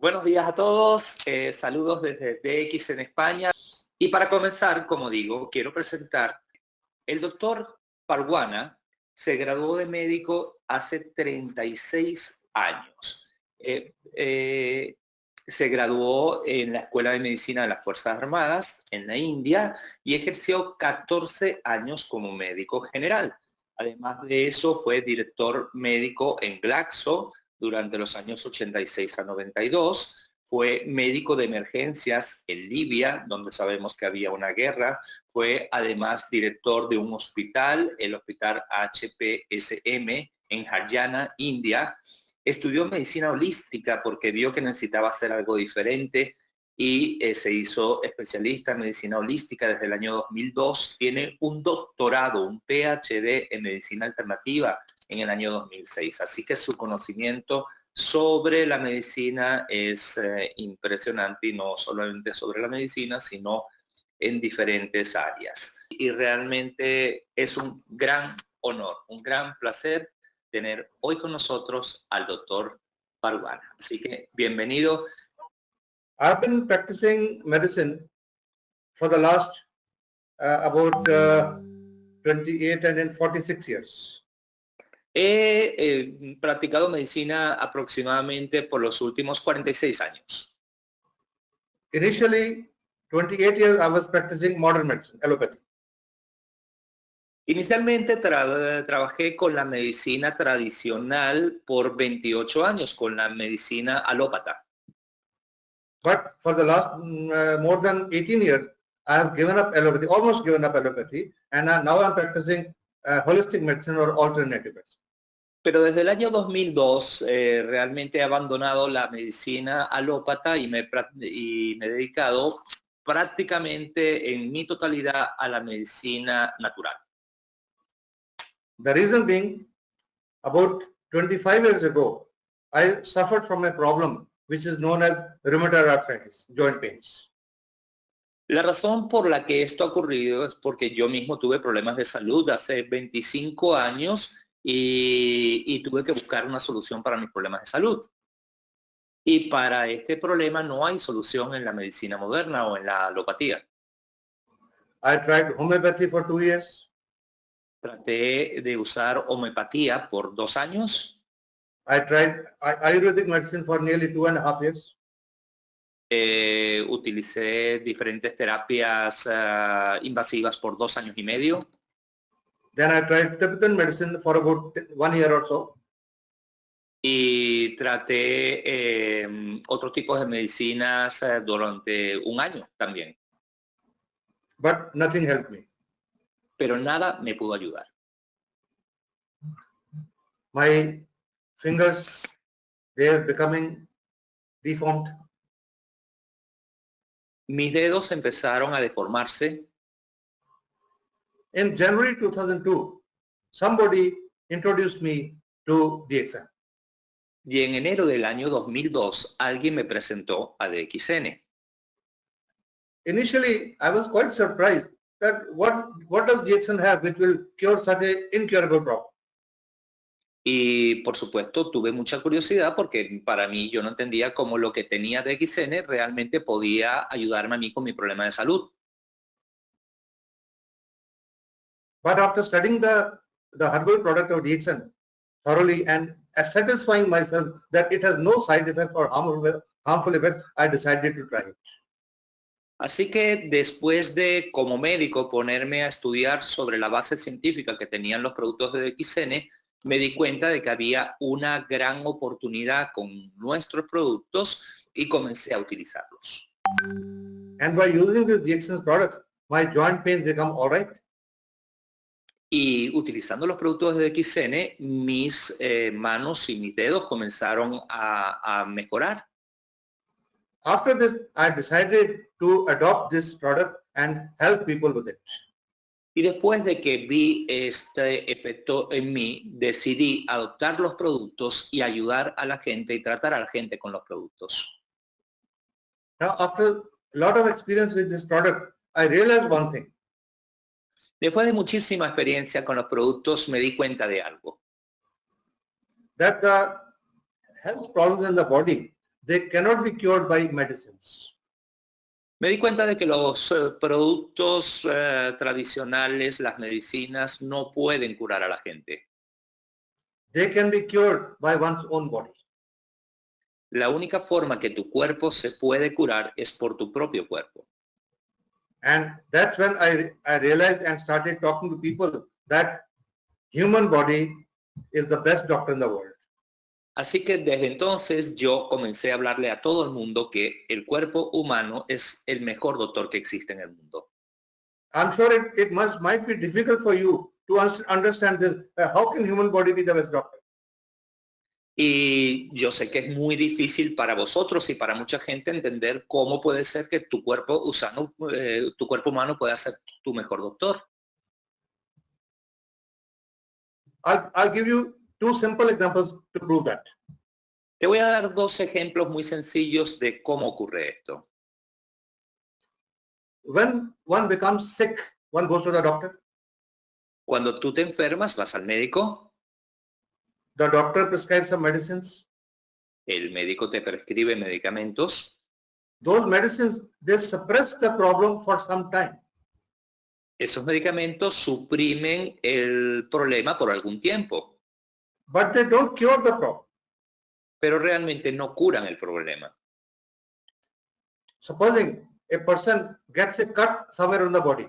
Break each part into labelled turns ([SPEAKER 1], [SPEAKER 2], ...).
[SPEAKER 1] Buenos días a todos, eh, saludos desde DX en España. Y para comenzar, como digo, quiero presentar el doctor Parguana, se graduó de médico hace 36 años. Eh, eh, se graduó en la Escuela de Medicina de las Fuerzas Armadas en la India y ejerció 14 años como médico general. Además de eso, fue director médico en Glaxo, durante los años 86 a 92. Fue médico de emergencias en Libia, donde sabemos que había una guerra. Fue además director de un hospital, el Hospital HPSM en Haryana, India. Estudió medicina holística porque vio que necesitaba hacer algo diferente y eh, se hizo especialista en medicina holística desde el año 2002. Tiene un doctorado, un PhD en medicina alternativa en el año 2006. Así que su conocimiento sobre la medicina es eh, impresionante y no solamente sobre la medicina, sino en diferentes áreas. Y realmente es un gran honor, un gran placer tener hoy con nosotros al doctor Parguana. Así que bienvenido.
[SPEAKER 2] I've been practicing medicine for the last uh, about uh, 28 and then 46 years.
[SPEAKER 1] He eh, practicado medicina aproximadamente por los últimos 46 años.
[SPEAKER 2] Initially, 28 years I was practicing modern medicine, allopathy.
[SPEAKER 1] Inicialmente trabajé con la medicina tradicional por 28 años, con la medicina alópata.
[SPEAKER 2] But for the last uh, more than 18 years, I have given up allopathy, almost given up allopathy, and now I'm practicing uh, holistic medicine or alternative medicine.
[SPEAKER 1] Pero desde el año 2002 eh, realmente he abandonado la medicina alópata y me, y me he dedicado prácticamente en mi totalidad a la medicina natural.
[SPEAKER 2] The reason being, about 25 years ago, I suffered from a problem which is known as rheumatoid arthritis, joint pains.
[SPEAKER 1] La razón por la que esto ha ocurrido es porque yo mismo tuve problemas de salud hace 25 años y, tuve que buscar una solución para mis problemas de salud. Y para este problema no hay solución en la medicina moderna o en la alopatía.
[SPEAKER 2] I tried homeopathy for two years.
[SPEAKER 1] Traté de usar homeopatía por dos años.
[SPEAKER 2] I tried Ayurvedic medicine for nearly two and a half years.
[SPEAKER 1] Eh, utilicé diferentes terapias uh, invasivas por dos años y medio.
[SPEAKER 2] Then I tried Tibetan medicine for about one year or so.
[SPEAKER 1] Y traté eh, otros tipos de medicinas eh, durante un año también.
[SPEAKER 2] But nothing helped me.
[SPEAKER 1] Pero nada me pudo ayudar.
[SPEAKER 2] My fingers, they are becoming deformed.
[SPEAKER 1] Mis dedos empezaron a deformarse.
[SPEAKER 2] In January 2002, somebody introduced me to DXN.
[SPEAKER 1] Y en enero del año 2002, alguien me presentó a DXN.
[SPEAKER 2] Initially, I was quite surprised that what, what does DXN have which will cure such an incurable problem?
[SPEAKER 1] Y por supuesto tuve mucha curiosidad porque para mí yo no entendía cómo lo que tenía DXN realmente podía ayudarme a mí con mi problema de salud.
[SPEAKER 2] But after studying the, the herbal product of DXN thoroughly and satisfying myself that it has no side effects or harmful, harmful effects, I decided to try it.
[SPEAKER 1] Así que después de, como médico, ponerme a estudiar sobre la base científica que tenían los productos de DXN, me di cuenta de que había una gran oportunidad con nuestros productos y comencé a utilizarlos.
[SPEAKER 2] And by using this DXN products, my joint pains become all right.
[SPEAKER 1] Y utilizando los productos de XN, mis eh, manos y mis dedos comenzaron a, a mejorar.
[SPEAKER 2] After this, I decided to adopt this product and help people with it.
[SPEAKER 1] Y después de que vi este efecto en mí, decidí adoptar los productos y ayudar a la gente y tratar a la gente con los productos.
[SPEAKER 2] Now, after a lot of experience with this product, I realized one thing.
[SPEAKER 1] Después de muchísima experiencia con los productos, me di cuenta de algo.
[SPEAKER 2] That the health problems in the body they cannot be cured by medicines.
[SPEAKER 1] Me di cuenta de que los eh, productos eh, tradicionales, las medicinas, no pueden curar a la gente.
[SPEAKER 2] They can be cured by one's own body.
[SPEAKER 1] La única forma que tu cuerpo se puede curar es por tu propio cuerpo.
[SPEAKER 2] And that's when I, I realized and started talking to people that human body is the best doctor in the world.
[SPEAKER 1] Así que desde entonces yo comencé a hablarle a todo el mundo que el cuerpo humano es el mejor doctor que existe en el mundo.
[SPEAKER 2] I'm sure it, it must might be difficult for you to understand this. Uh, how can human body be the best doctor?
[SPEAKER 1] Y yo sé que es muy difícil para vosotros y para mucha gente entender cómo puede ser que tu cuerpo usano, eh, tu cuerpo humano pueda ser tu mejor doctor.
[SPEAKER 2] I'll, I'll give you two simple examples to prove that.
[SPEAKER 1] Te voy a dar dos ejemplos muy sencillos de cómo ocurre esto.
[SPEAKER 2] When one becomes sick, one goes to the doctor.
[SPEAKER 1] Cuando tú te enfermas, vas al médico,
[SPEAKER 2] The doctor prescribes some medicines.
[SPEAKER 1] el médico te prescribe medicamentos,
[SPEAKER 2] Those medicines, they suppress the problem for some time.
[SPEAKER 1] esos medicamentos suprimen el problema por algún tiempo,
[SPEAKER 2] But they don't cure the problem.
[SPEAKER 1] pero realmente no curan el problema.
[SPEAKER 2] Supposing a person gets a cut somewhere on the body.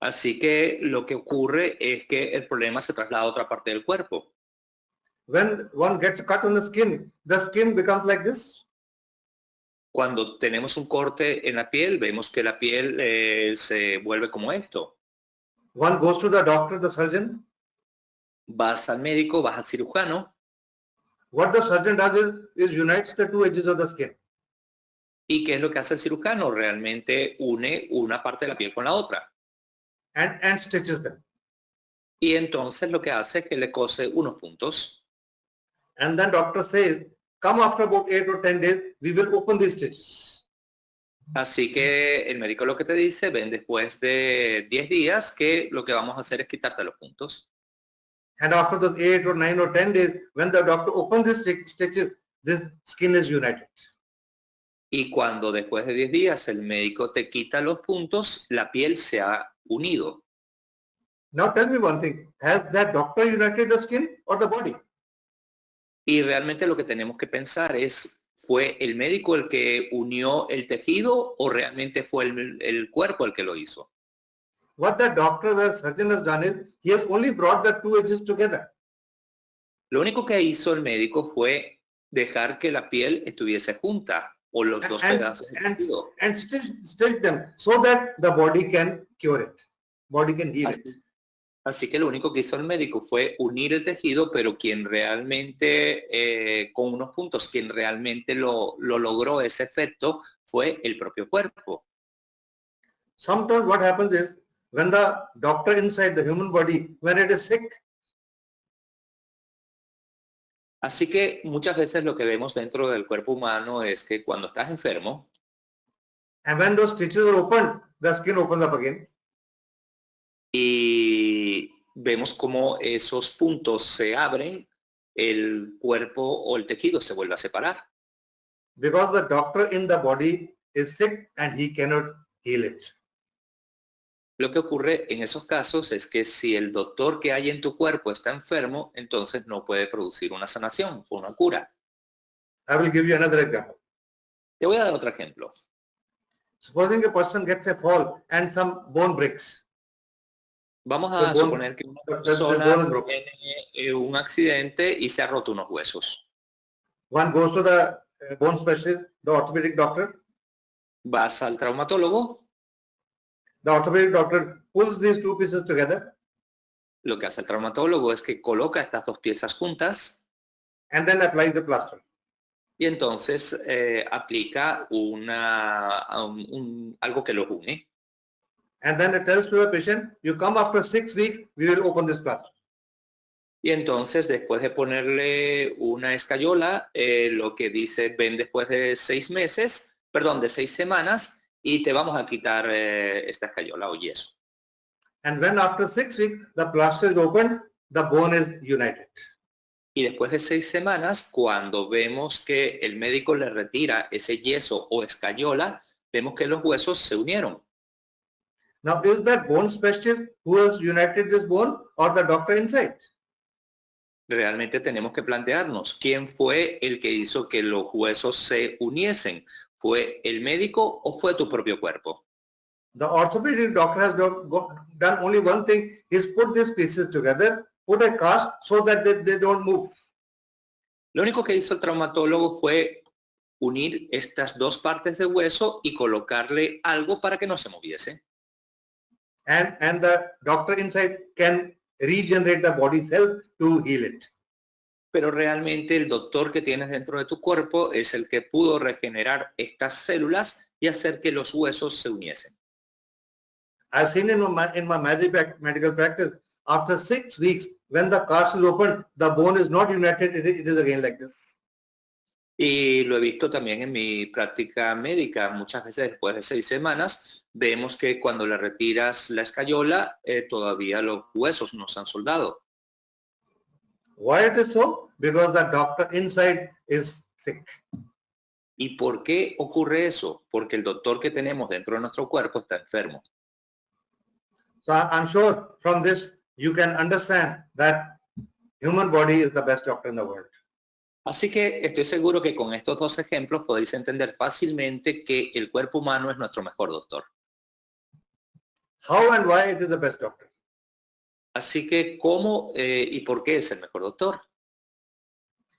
[SPEAKER 1] Así que lo que ocurre es que el problema se traslada a otra parte del cuerpo.
[SPEAKER 2] When one gets a cut on the skin, the skin becomes like this.
[SPEAKER 1] Cuando tenemos un corte en la piel, vemos que la piel eh, se vuelve como esto.
[SPEAKER 2] One goes to the doctor, the surgeon.
[SPEAKER 1] Vas al médico, vas al cirujano,
[SPEAKER 2] What the surgeon does is, is unites the two edges of the skin.
[SPEAKER 1] ¿y qué es lo que hace el cirujano? Realmente une una parte de la piel con la otra.
[SPEAKER 2] and, and stitches them.
[SPEAKER 1] Y entonces lo que hace es que le cose unos puntos.
[SPEAKER 2] And then doctor says, come after about eight or 10 days, we will open these stitches.
[SPEAKER 1] Así que el médico lo que te dice, ven después de 10 días que lo que vamos a hacer es quitarte los puntos.
[SPEAKER 2] And after those eight or nine or 10 days, when the doctor opens these sti- stitches, this skin is united.
[SPEAKER 1] Y cuando después de 10 días el médico te quita los puntos, la piel se ha unido.
[SPEAKER 2] Now tell me one thing, has that doctor united the skin or the body?
[SPEAKER 1] Y realmente lo que tenemos que pensar es, ¿fue el médico el que unió el tejido o realmente fue el, el cuerpo el que lo hizo?
[SPEAKER 2] What the doctor, the surgeon has done is, he has only brought the two edges together.
[SPEAKER 1] Lo único que hizo el médico fue dejar que la piel estuviese junta o los dos
[SPEAKER 2] And-
[SPEAKER 1] pedazos de
[SPEAKER 2] and-
[SPEAKER 1] tejido.
[SPEAKER 2] and stitch, stitch them so that the body can cure it. Body can heal it.
[SPEAKER 1] Así, que lo único que hizo el médico fue unir el tejido, pero quien realmente, eh, con unos puntos, quien realmente lo, lo logró ese efecto fue el propio cuerpo.
[SPEAKER 2] Sometimes what happens is, when the doctor inside the human body, when it is sick,
[SPEAKER 1] Así que muchas veces lo que vemos dentro del cuerpo humano es que cuando estás enfermo,
[SPEAKER 2] and when those stitches are opened, the skin opens up again.
[SPEAKER 1] y vemos cómo esos puntos se abren, el cuerpo o el tejido se vuelve a separar.
[SPEAKER 2] because the doctor in the body is sick and he cannot heal it.
[SPEAKER 1] Lo que ocurre en esos casos es que si el doctor que hay en tu cuerpo está enfermo, entonces no puede producir una sanación o una cura.
[SPEAKER 2] I will give you another example.
[SPEAKER 1] Te voy a dar otro ejemplo.
[SPEAKER 2] Supposing a person gets a fall and some bone breaks.
[SPEAKER 1] Vamos a
[SPEAKER 2] bone-
[SPEAKER 1] suponer que una persona tiene eh, un accidente y se ha roto unos huesos.
[SPEAKER 2] One goes to the bone specialist, the orthopedic doctor.
[SPEAKER 1] Vas al traumatólogo,
[SPEAKER 2] The orthopedic doctor pulls these two pieces together
[SPEAKER 1] lo que hace el traumatólogo es que coloca estas dos piezas juntas
[SPEAKER 2] and then applies the plaster.
[SPEAKER 1] y entonces eh, aplica una, un- un- algo que los une.
[SPEAKER 2] And then it tells to the patient, you come after six weeks, we will open this plaster.
[SPEAKER 1] Y entonces, después de ponerle una escayola, eh, lo que dice, ven después de seis meses, perdón, de seis semanas, y te vamos a quitar eh, esta escayola o yeso.
[SPEAKER 2] And when after six weeks, the plaster is opened, the bone is united.
[SPEAKER 1] Y después de seis semanas, cuando vemos que el médico le retira ese yeso o escayola, vemos que los huesos se unieron.
[SPEAKER 2] Now, is that bone specialist who has united this bone or the doctor inside?
[SPEAKER 1] Realmente tenemos que plantearnos quién fue el que hizo que los huesos se uniesen. ¿Fue el médico o fue tu propio cuerpo?
[SPEAKER 2] The orthopedic doctor has done only one thing, he's put these pieces together, put a cast so that they, they don't move.
[SPEAKER 1] Lo único que hizo el traumatólogo fue unir estas dos partes de hueso y colocarle algo para que no se moviese.
[SPEAKER 2] And, and the doctor inside can regenerate the body cells to heal it.
[SPEAKER 1] Pero realmente el doctor que tienes dentro de tu cuerpo es el que pudo regenerar estas células y hacer que los huesos se uniesen.
[SPEAKER 2] I've seen in my, in my medical medical practice, after six weeks, when the cast is opened, the bone is not united, it is again like this.
[SPEAKER 1] Y lo he visto también en mi práctica médica. Muchas veces después de seis semanas, vemos que cuando le retiras la escayola, eh, todavía los huesos no se han soldado.
[SPEAKER 2] Why it is so? Because the doctor inside is sick.
[SPEAKER 1] ¿Y por qué ocurre eso? Porque el doctor que tenemos dentro de nuestro cuerpo está enfermo.
[SPEAKER 2] So I'm sure from this, you can understand that human body is the best doctor in the world.
[SPEAKER 1] Así que estoy seguro que con estos dos ejemplos podéis entender fácilmente que el cuerpo humano es nuestro mejor doctor.
[SPEAKER 2] How and why it is the best doctor?
[SPEAKER 1] Así que, ¿cómo eh, y por qué es el mejor doctor?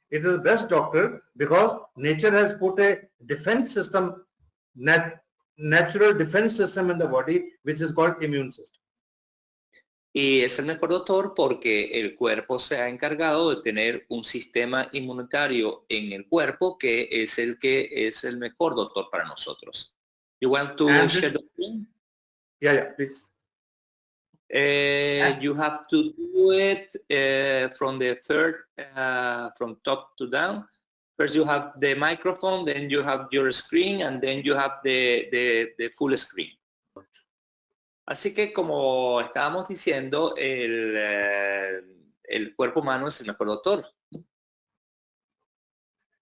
[SPEAKER 2] It is the best doctor because nature has put a defense system, nat- natural defense system in the body, which is called immune system.
[SPEAKER 1] Y es el mejor doctor porque el cuerpo se ha encargado de tener un sistema inmunitario en el cuerpo que es el que es el mejor doctor para nosotros. You want to
[SPEAKER 2] And
[SPEAKER 1] share the screen?
[SPEAKER 2] Yeah, yeah, please.
[SPEAKER 1] Uh,
[SPEAKER 2] Ah.
[SPEAKER 1] you have to do it uh, from the third, uh, from top to down. First you have the microphone, then you have your screen, and then you have the, the, the full screen. Así que como estábamos diciendo, el, eh, el cuerpo humano es el mejor doctor.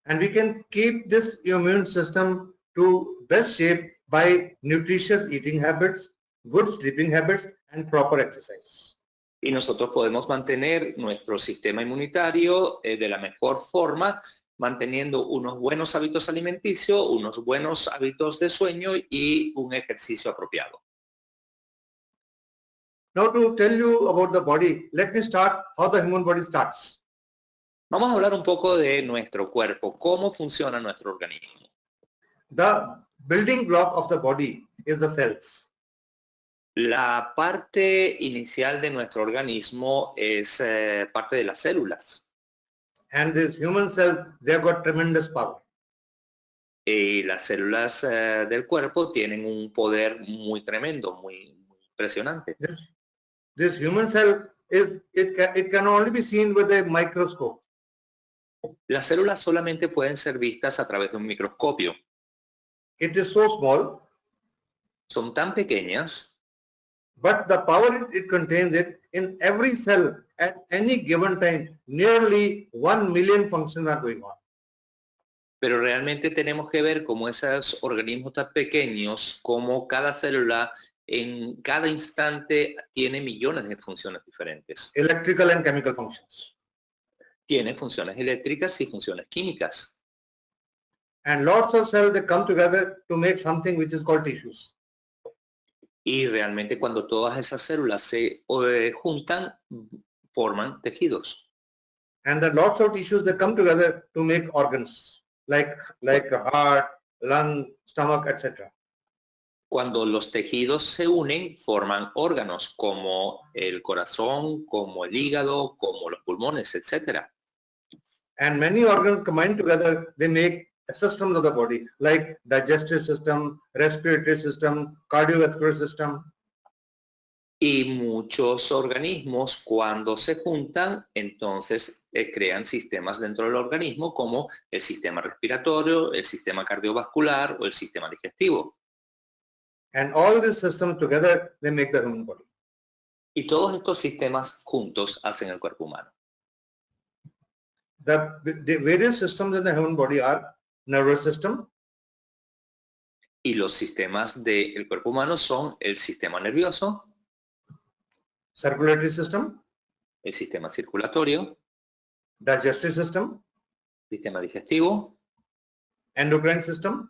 [SPEAKER 2] And we can keep this immune system to best shape by nutritious eating habits, good sleeping habits, and proper exercise.
[SPEAKER 1] Y nosotros podemos mantener nuestro sistema inmunitario eh, de la mejor forma, manteniendo unos buenos hábitos alimenticios, unos buenos hábitos de sueño y un ejercicio apropiado.
[SPEAKER 2] Now to tell you about the body, let me start how the human body starts.
[SPEAKER 1] Vamos a hablar un poco de nuestro cuerpo, cómo funciona nuestro organismo.
[SPEAKER 2] The building block of the body is the cells.
[SPEAKER 1] La parte inicial de nuestro organismo es eh, parte de las células.
[SPEAKER 2] And these human cells, they have got tremendous power.
[SPEAKER 1] Y las células eh, del cuerpo tienen un poder muy tremendo, muy, muy impresionante.
[SPEAKER 2] This human cell is, it can, it can only be seen with a microscope.
[SPEAKER 1] Las células solamente pueden ser vistas a través de un microscopio.
[SPEAKER 2] It is so small,
[SPEAKER 1] Son tan pequeñas,
[SPEAKER 2] but the power it, it contains it in every cell at any given time, nearly 1 million functions are going on.
[SPEAKER 1] pero realmente tenemos que ver cómo esos organismos tan pequeños, como cada célula en cada instante tiene millones de funciones diferentes.
[SPEAKER 2] Electrical and chemical functions.
[SPEAKER 1] Tiene funciones eléctricas y funciones químicas.
[SPEAKER 2] And lots of cells, they come together to make something which is called tissues.
[SPEAKER 1] Y realmente cuando todas esas células se eh, juntan, forman tejidos.
[SPEAKER 2] And are lots of tissues that come together to make organs, like, like heart, lung, stomach, etc.
[SPEAKER 1] Cuando los tejidos se unen, forman órganos como el corazón, como el hígado, como los pulmones, etcétera.
[SPEAKER 2] And many organs combined together, they make systems of the body, like digestive system, respiratory system, cardiovascular system.
[SPEAKER 1] Y muchos organismos cuando se juntan, entonces eh, crean sistemas dentro del organismo como el sistema respiratorio, el sistema cardiovascular o el sistema digestivo.
[SPEAKER 2] And all these systems together, they make the human body.
[SPEAKER 1] Y todos estos sistemas juntos hacen el cuerpo humano.
[SPEAKER 2] The, the various systems in the human body are nervous system,
[SPEAKER 1] Y los sistemas del cuerpo humano son el sistema nervioso,
[SPEAKER 2] circulatory system,
[SPEAKER 1] el sistema circulatorio,
[SPEAKER 2] digestive system,
[SPEAKER 1] sistema digestivo,
[SPEAKER 2] endocrine system,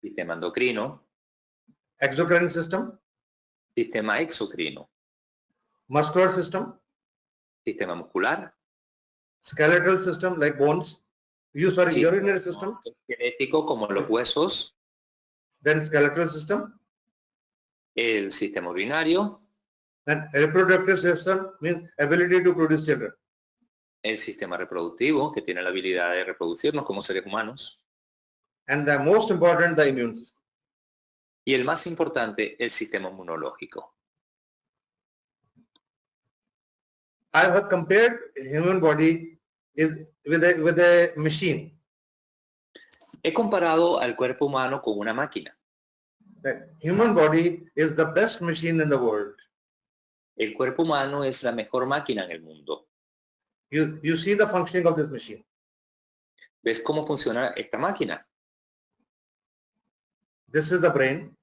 [SPEAKER 1] sistema endocrino,
[SPEAKER 2] exocrine system,
[SPEAKER 1] sistema exocrino,
[SPEAKER 2] muscular system,
[SPEAKER 1] sistema muscular,
[SPEAKER 2] skeletal system like bones, you sorry,
[SPEAKER 1] Sí.
[SPEAKER 2] urinary system,
[SPEAKER 1] genético como los huesos,
[SPEAKER 2] then skeletal system,
[SPEAKER 1] el sistema urinario,
[SPEAKER 2] and reproductive system means ability to produce children.
[SPEAKER 1] el sistema reproductivo, que tiene la habilidad de reproducirnos como seres humanos,
[SPEAKER 2] And the most important, the immune system.
[SPEAKER 1] Y el más importante, el sistema inmunológico.
[SPEAKER 2] I have compared human body is with a, with a machine.
[SPEAKER 1] He comparado al cuerpo humano con una máquina.
[SPEAKER 2] The human body is the best machine in the world.
[SPEAKER 1] El cuerpo humano es la mejor máquina en el mundo.
[SPEAKER 2] You, you see the functioning of this machine.
[SPEAKER 1] ¿Ves cómo funciona esta máquina?
[SPEAKER 2] This is the brain.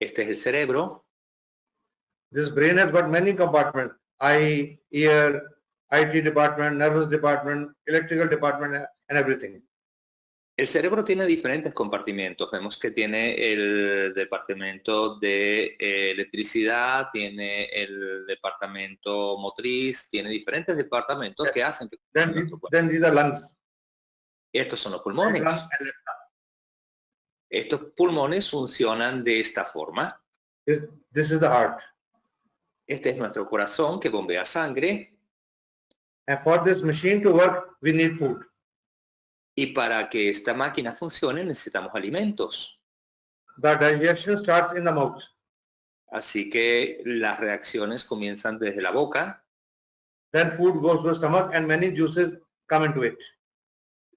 [SPEAKER 1] Este es el cerebro.
[SPEAKER 2] This brain has got many compartments. Eye, ear, IT department, nervous department, electrical department, and everything.
[SPEAKER 1] El cerebro tiene diferentes compartimentos. Vemos que tiene el departamento de eh, electricidad, tiene el departamento motriz, tiene diferentes departamentos que hacen que
[SPEAKER 2] Then, then these are lungs.
[SPEAKER 1] Estos son los pulmones.
[SPEAKER 2] lung and left lung.
[SPEAKER 1] Estos pulmones funcionan de esta forma.
[SPEAKER 2] This, this is the heart.
[SPEAKER 1] Este es nuestro corazón que bombea sangre
[SPEAKER 2] And for this machine to work, we need food.
[SPEAKER 1] y para que esta máquina funcione necesitamos alimentos.
[SPEAKER 2] The digestion starts in the mouth.
[SPEAKER 1] Así que las reacciones comienzan desde la boca,
[SPEAKER 2] Then food goes to the stomach and many juices come into it.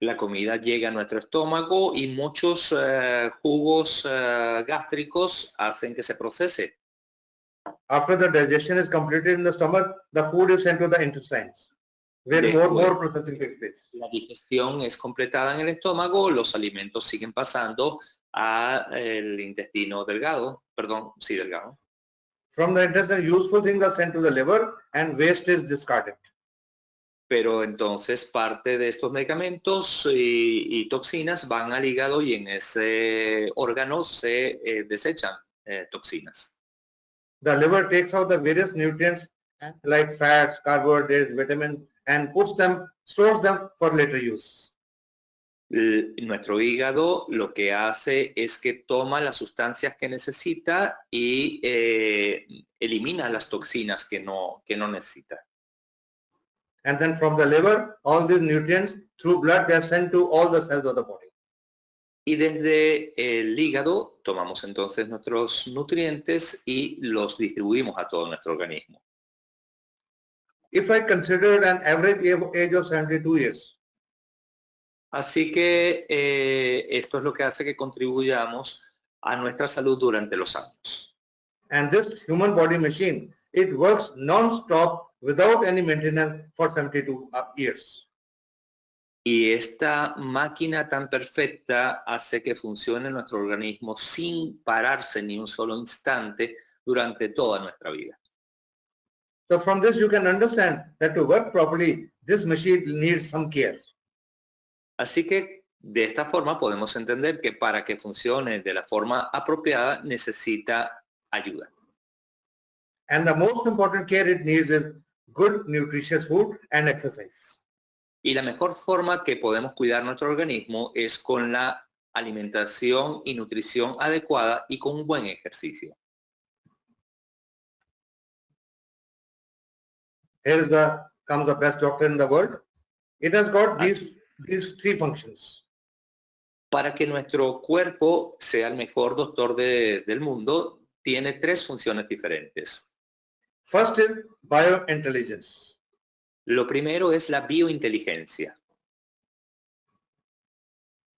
[SPEAKER 1] La comida llega a nuestro estómago y muchos eh, jugos eh, gástricos hacen que se procese.
[SPEAKER 2] After the digestion is completed in the stomach, the food is sent to the intestines, where
[SPEAKER 1] Después-
[SPEAKER 2] more, more processing takes place.
[SPEAKER 1] La digestión es completada en el estómago, los alimentos siguen pasando al intestino delgado, perdón, sí, delgado.
[SPEAKER 2] From the intestine, useful things are sent to the liver and waste is discarded.
[SPEAKER 1] Pero entonces parte de estos medicamentos y, y toxinas van al hígado y en ese órgano se eh, desechan eh, toxinas.
[SPEAKER 2] The liver takes out the various nutrients like fats, carbohydrates, vitamins, and puts them, stores them for later use.
[SPEAKER 1] L- nuestro hígado lo que hace es que toma las sustancias que necesita y eh, elimina las toxinas que no, que no necesita.
[SPEAKER 2] And then from the liver, all these nutrients through blood, they are sent to all the cells of the body.
[SPEAKER 1] Y desde el hígado tomamos entonces nuestros nutrientes y los distribuimos a todo nuestro organismo.
[SPEAKER 2] If I consider an average age- of 72 years,
[SPEAKER 1] Así que eh, esto es lo que hace que contribuyamos a nuestra salud durante los años.
[SPEAKER 2] and this human body machine, it works non-stop without any maintenance for 72 uh, years.
[SPEAKER 1] Y esta máquina tan perfecta hace que funcione nuestro organismo sin pararse ni un solo instante durante toda nuestra vida.
[SPEAKER 2] So from this, you can understand that to work properly, this machine needs some care.
[SPEAKER 1] Así que de esta forma podemos entender que para que funcione de la forma apropiada necesita ayuda.
[SPEAKER 2] And the most important care it needs is good nutritious food and exercise.
[SPEAKER 1] Y la mejor forma que podemos cuidar nuestro organismo es con la alimentación y nutrición adecuada y con un buen ejercicio.
[SPEAKER 2] Here is the comes the best doctor in the world. It has got these these three functions.
[SPEAKER 1] Para que nuestro cuerpo sea el mejor doctor de- del mundo, tiene tres funciones diferentes.
[SPEAKER 2] First is biointelligence.
[SPEAKER 1] Lo primero es la biointeligencia.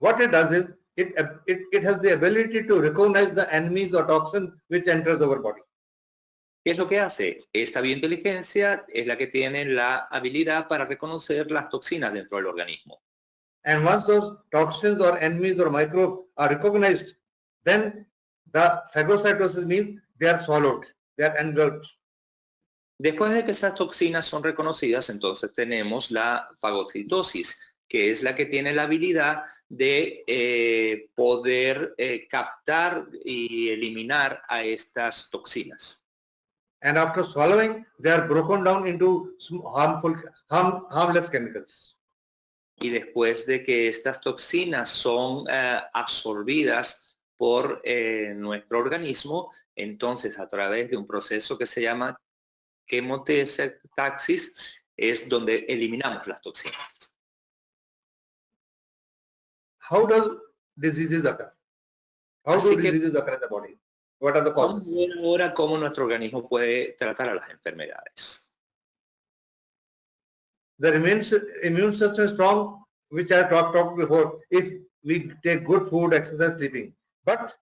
[SPEAKER 2] What it does is it, it, it has the ability to recognize the enemies or toxins which enters our body.
[SPEAKER 1] ¿Qué es lo que hace? Esta biointeligencia es la que tiene la habilidad para reconocer las toxinas dentro del organismo.
[SPEAKER 2] And once those toxins or enemies or microbes are recognized, then the phagocytosis means they are swallowed, they are engulfed.
[SPEAKER 1] Después de que esas toxinas son reconocidas, entonces tenemos la fagocitosis, que es la que tiene la habilidad de eh, poder eh, captar y eliminar a estas toxinas.
[SPEAKER 2] and after swallowing, they are broken down into harmful, harm, harmless chemicals.
[SPEAKER 1] Y después de que estas toxinas son uh, absorbidas por eh, nuestro organismo, entonces a través de un proceso que se llama taxis es donde eliminamos las toxinas.
[SPEAKER 2] How does diseases occur? How
[SPEAKER 1] Así
[SPEAKER 2] do diseases occur in the body? What are the
[SPEAKER 1] Vamos
[SPEAKER 2] causes?
[SPEAKER 1] a ver ahora cómo nuestro organismo puede tratar a las enfermedades.
[SPEAKER 2] The immune, immune system is strong, which I talked about before, if we take good food, exercise, sleeping. But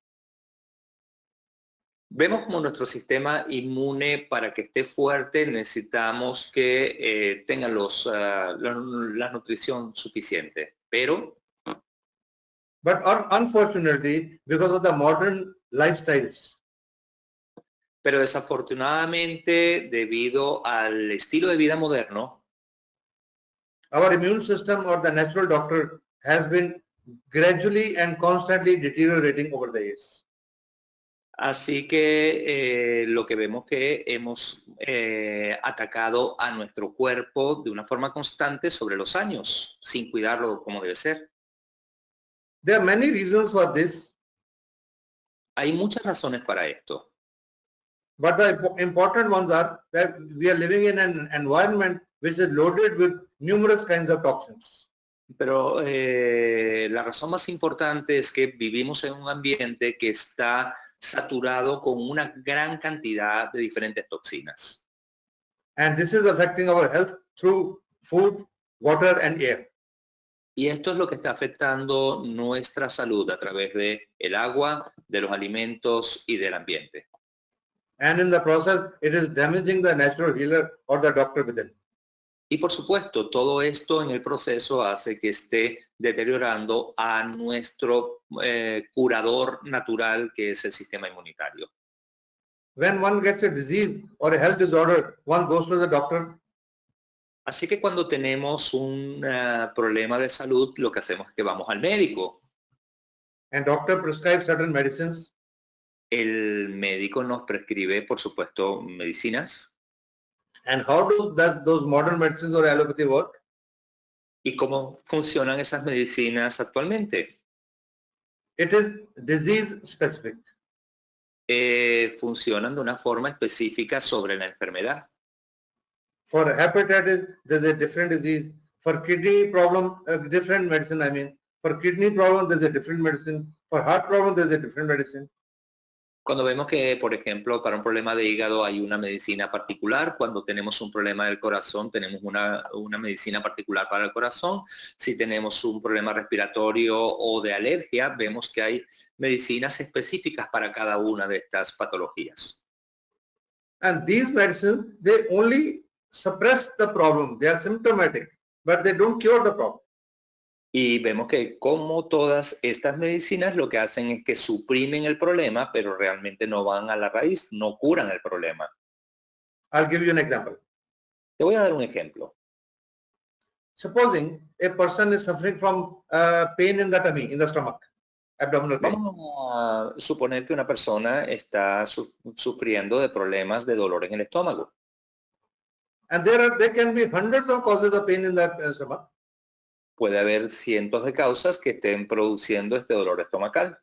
[SPEAKER 1] Vemos como nuestro sistema inmune para que esté fuerte necesitamos que eh, tenga los, ah, la, la nutrición suficiente. Pero
[SPEAKER 2] but un- unfortunately, because of the modern lifestyles,
[SPEAKER 1] Pero desafortunadamente, debido al estilo de vida moderno,
[SPEAKER 2] our immune system or the natural doctor has been gradually and constantly deteriorating over the years.
[SPEAKER 1] Así que eh, lo que vemos que hemos eh, atacado a nuestro cuerpo de una forma constante sobre los años, sin cuidarlo como debe ser.
[SPEAKER 2] There are many reasons for this,
[SPEAKER 1] Hay muchas razones para esto,
[SPEAKER 2] but the impo- important ones are that we are living in an environment which is loaded with numerous kinds of toxins.
[SPEAKER 1] pero eh, la razón más importante es que vivimos en un ambiente que está saturado con una gran cantidad de diferentes toxinas.
[SPEAKER 2] And this is affecting our health through food, water and air.
[SPEAKER 1] Y esto es lo que está afectando nuestra salud a través de el agua, de los alimentos y del ambiente.
[SPEAKER 2] And in the process, it is damaging the natural healer or the doctor within.
[SPEAKER 1] Y por supuesto, todo esto en el proceso hace que esté deteriorando a nuestro eh, curador natural, que es el sistema inmunitario.
[SPEAKER 2] When one gets a disease or a health disorder, one goes to the doctor
[SPEAKER 1] Así que cuando tenemos un eh, problema de salud, lo que hacemos es que vamos al médico.
[SPEAKER 2] and doctor prescribes certain medicines
[SPEAKER 1] El médico nos prescribe, por supuesto, medicinas.
[SPEAKER 2] And how do does those modern medicines or allopathy work?
[SPEAKER 1] ¿Y cómo funcionan esas medicinas actualmente?
[SPEAKER 2] It is disease specific.
[SPEAKER 1] eh, funcionan de una forma específica sobre la enfermedad.
[SPEAKER 2] For hepatitis, there's a different disease. For kidney problem, a different medicine, I mean. For kidney problem, there's a different medicine. For heart problem, there's a different medicine.
[SPEAKER 1] Cuando vemos que, por ejemplo, para un problema de hígado hay una medicina particular, cuando tenemos un problema del corazón tenemos una, una medicina particular para el corazón, si tenemos un problema respiratorio o de alergia, vemos que hay medicinas específicas para cada una de estas patologías.
[SPEAKER 2] And these medicines, they only suppress the problem. They are symptomatic, but they don't cure the problem.
[SPEAKER 1] Y vemos que como todas estas medicinas lo que hacen es que suprimen el problema, pero realmente no van a la raíz, no curan el problema.
[SPEAKER 2] I'll give you an example.
[SPEAKER 1] Te voy a dar un ejemplo.
[SPEAKER 2] Supposing a person is suffering from uh, pain in the tummy, in the stomach, abdominal pain.
[SPEAKER 1] Vamos a suponer que una persona está su- sufriendo de problemas de dolor en el estómago.
[SPEAKER 2] And there are, there can be hundreds of causes of pain in that uh, stomach.
[SPEAKER 1] Puede haber cientos de causas que estén produciendo este dolor estomacal.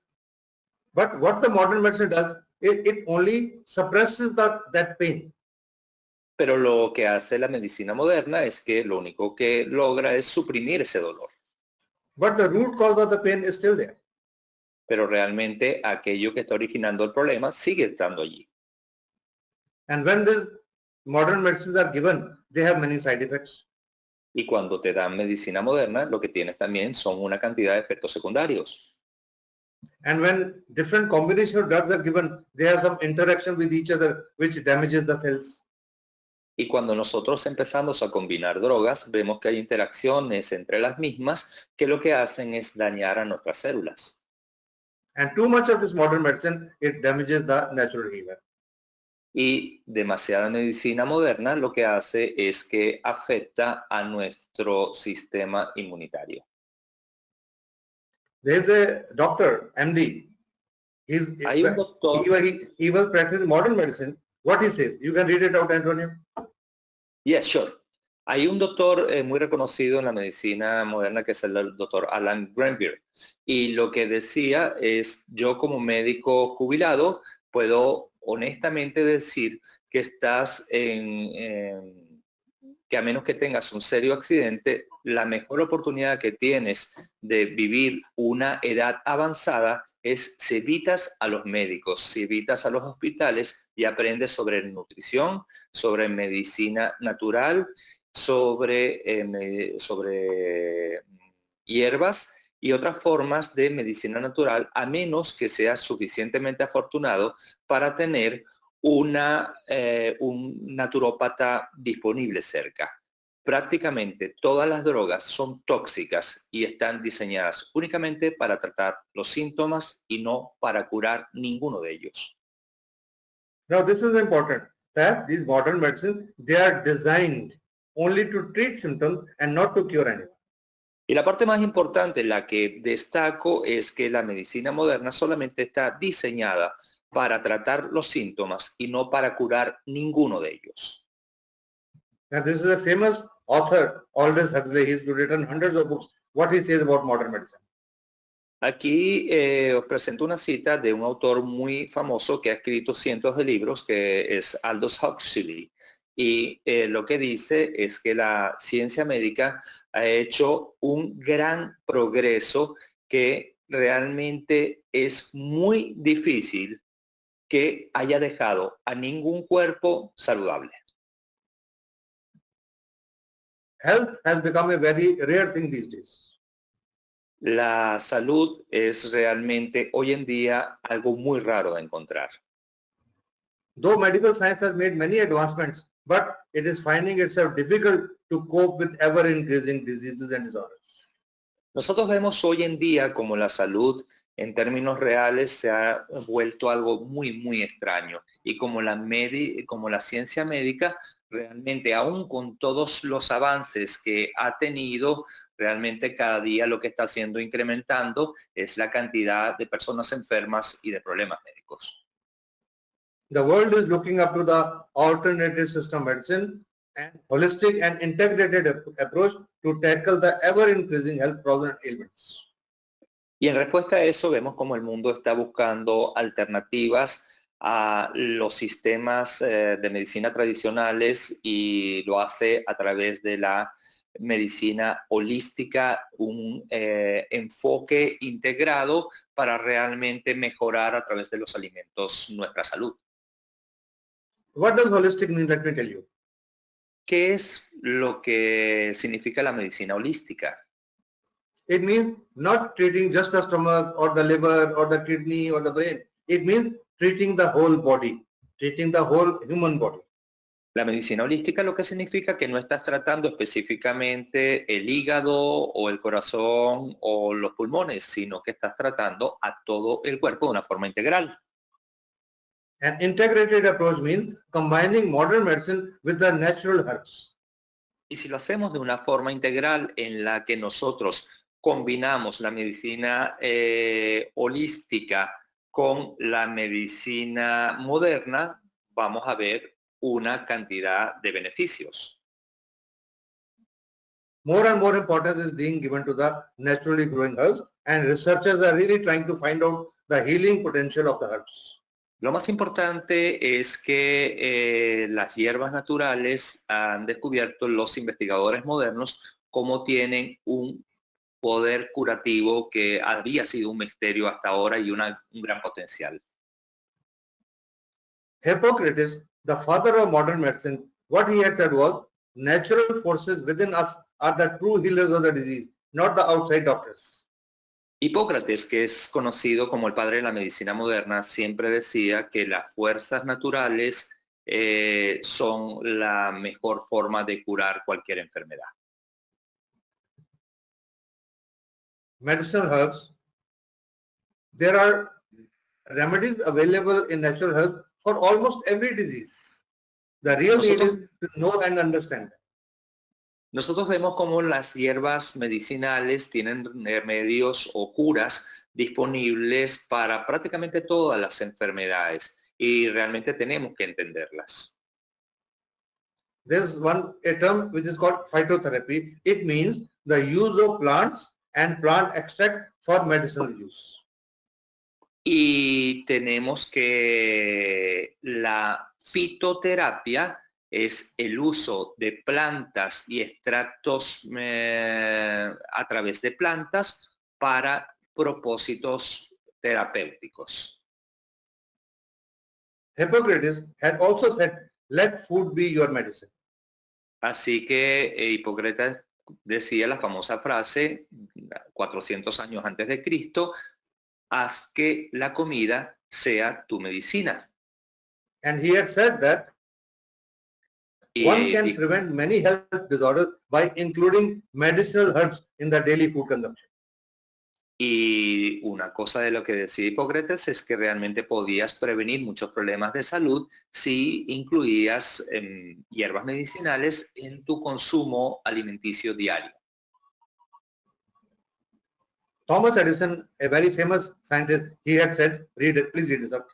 [SPEAKER 2] But what the modern medicine does, it, it only suppresses that, that pain.
[SPEAKER 1] Pero lo que hace la medicina moderna es que lo único que logra es suprimir ese dolor.
[SPEAKER 2] But the root cause of the pain is still there.
[SPEAKER 1] Pero realmente aquello que está originando el problema sigue estando allí.
[SPEAKER 2] And when these modern medicines are given, they have many side effects.
[SPEAKER 1] Y cuando te dan medicina moderna, lo que tienes también son una cantidad de efectos secundarios.
[SPEAKER 2] And when different combination of drugs are given, they have some interaction with each other which damages the cells.
[SPEAKER 1] Y cuando nosotros empezamos a combinar drogas, vemos que hay interacciones entre las mismas que lo que hacen es dañar a nuestras células.
[SPEAKER 2] And too much of this modern medicine, it damages the natural healer.
[SPEAKER 1] Y demasiada medicina moderna lo que hace es que afecta a nuestro sistema inmunitario.
[SPEAKER 2] There's a doctor, MD. He's,
[SPEAKER 1] Hay un doctor,
[SPEAKER 2] he, he, he was practicing modern medicine. What he says, you can read it out, Antonio.
[SPEAKER 1] yes, sure. Hay un doctor eh, muy reconocido en la medicina moderna que es el doctor Alan Granville. Y lo que decía es, yo como médico jubilado puedo honestamente decir que estás en, que a menos que tengas un serio accidente, la mejor oportunidad que tienes de vivir una edad avanzada es si evitas a los médicos, si evitas a los hospitales y aprendes sobre nutrición, sobre medicina natural, sobre, eh, sobre hierbas y otras formas de medicina natural, a menos que seas suficientemente afortunado para tener una, eh, un naturópata disponible cerca. Prácticamente todas las drogas son tóxicas y están diseñadas únicamente para tratar los síntomas y no para curar ninguno de ellos.
[SPEAKER 2] Now this is important that these modern medicines, they are designed only to treat symptoms and not to cure anyone.
[SPEAKER 1] Y la parte más importante, la que destaco, es que la medicina moderna solamente está diseñada para tratar los síntomas y no para curar ninguno de ellos.
[SPEAKER 2] Now this is a famous author, Aldous Huxley. He's written hundreds of books. What he says about modern medicine.
[SPEAKER 1] Aquí eh, os presento una cita de un autor muy famoso que ha escrito cientos de libros, que es Aldous Huxley. Y eh, lo que dice es que la ciencia médica ha hecho un gran progreso que realmente es muy difícil que haya dejado a ningún cuerpo saludable.
[SPEAKER 2] Health has become a very rare thing these days.
[SPEAKER 1] La salud es realmente hoy en día algo muy raro de encontrar.
[SPEAKER 2] Though medical science has made many advancements, but it is finding itself difficult to cope with ever increasing diseases and disorders.
[SPEAKER 1] Nosotros vemos hoy en día como la salud en términos reales se ha vuelto algo muy, muy extraño. Y como la, medi como la ciencia médica, realmente aún con todos los avances que ha tenido, realmente cada día lo que está haciendo incrementando es la cantidad de personas enfermas y de problemas médicos.
[SPEAKER 2] The world is looking up to the alternative system medicine and holistic and integrated approach to tackle the ever increasing health problems and ailments.
[SPEAKER 1] Y en respuesta a eso vemos como el mundo está buscando alternativas a los sistemas eh, de medicina tradicionales y lo hace a través de la medicina holística, un eh, enfoque integrado para realmente mejorar a través de los alimentos nuestra salud.
[SPEAKER 2] What does holistic mean? Let me tell you.
[SPEAKER 1] ¿Qué es lo que significa la medicina holística?
[SPEAKER 2] It means not treating just the stomach or the liver or the kidney or the brain. It means treating the whole body, treating the whole human body.
[SPEAKER 1] La medicina holística lo que significa que no estás tratando específicamente el hígado o el corazón o los pulmones, sino que estás tratando a todo el cuerpo de una forma integral.
[SPEAKER 2] An integrated approach means combining modern medicine with the natural herbs.
[SPEAKER 1] Y si lo hacemos de una forma integral en la que nosotros combinamos la medicina eh, holística con la medicina moderna, vamos a ver una cantidad de beneficios.
[SPEAKER 2] More and more importance is being given to the naturally growing herbs and researchers are really trying to find out the healing potential of the herbs.
[SPEAKER 1] Lo más importante es que eh, las hierbas naturales han descubierto los investigadores modernos cómo tienen un poder curativo que había sido un misterio hasta ahora y una, un gran potencial.
[SPEAKER 2] Hippocrates, the father of modern medicine, what he had said was, natural forces within us are the true healers of the disease, not the outside doctors.
[SPEAKER 1] Hipócrates, que es conocido como el padre de la medicina moderna, siempre decía que las fuerzas naturales eh, son la mejor forma de curar cualquier enfermedad.
[SPEAKER 2] Medicinal herbs. There are remedies available in natural health for almost every disease. The real need is to know and understand.
[SPEAKER 1] Nosotros vemos cómo las hierbas medicinales tienen remedios o curas disponibles para prácticamente todas las enfermedades y realmente tenemos que entenderlas.
[SPEAKER 2] There's one a term which is called phytotherapy. It means the use of plants and plant extract for medicinal use.
[SPEAKER 1] Y tenemos que la fitoterapia es el uso de plantas y extractos eh, a través de plantas para propósitos terapéuticos.
[SPEAKER 2] Hippocrates had also said, let food be your medicine.
[SPEAKER 1] Así que eh, Hipócrates decía la famosa frase 400 años antes de Cristo, haz que la comida sea tu medicina.
[SPEAKER 2] And he had said that one can prevent many health disorders by including medicinal herbs in the daily food consumption.
[SPEAKER 1] Y una cosa de lo que decía Hipócrates es que realmente podías prevenir muchos problemas de salud si incluías em, hierbas medicinales en tu consumo alimenticio diario.
[SPEAKER 2] Thomas Edison, a very famous scientist, he had said, read it, please read this out.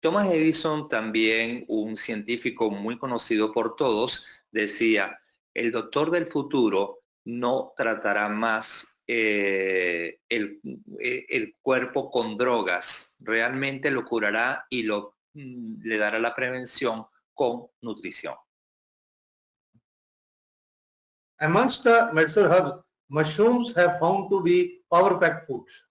[SPEAKER 1] Thomas Edison, también un científico muy conocido por todos, decía, el doctor del futuro no tratará más eh, el, eh, el, cuerpo con drogas, realmente lo curará y lo, mm, le dará la prevención con nutrición.
[SPEAKER 2] Amongst the medicinal herbs, mushrooms have found to be power-packed foods.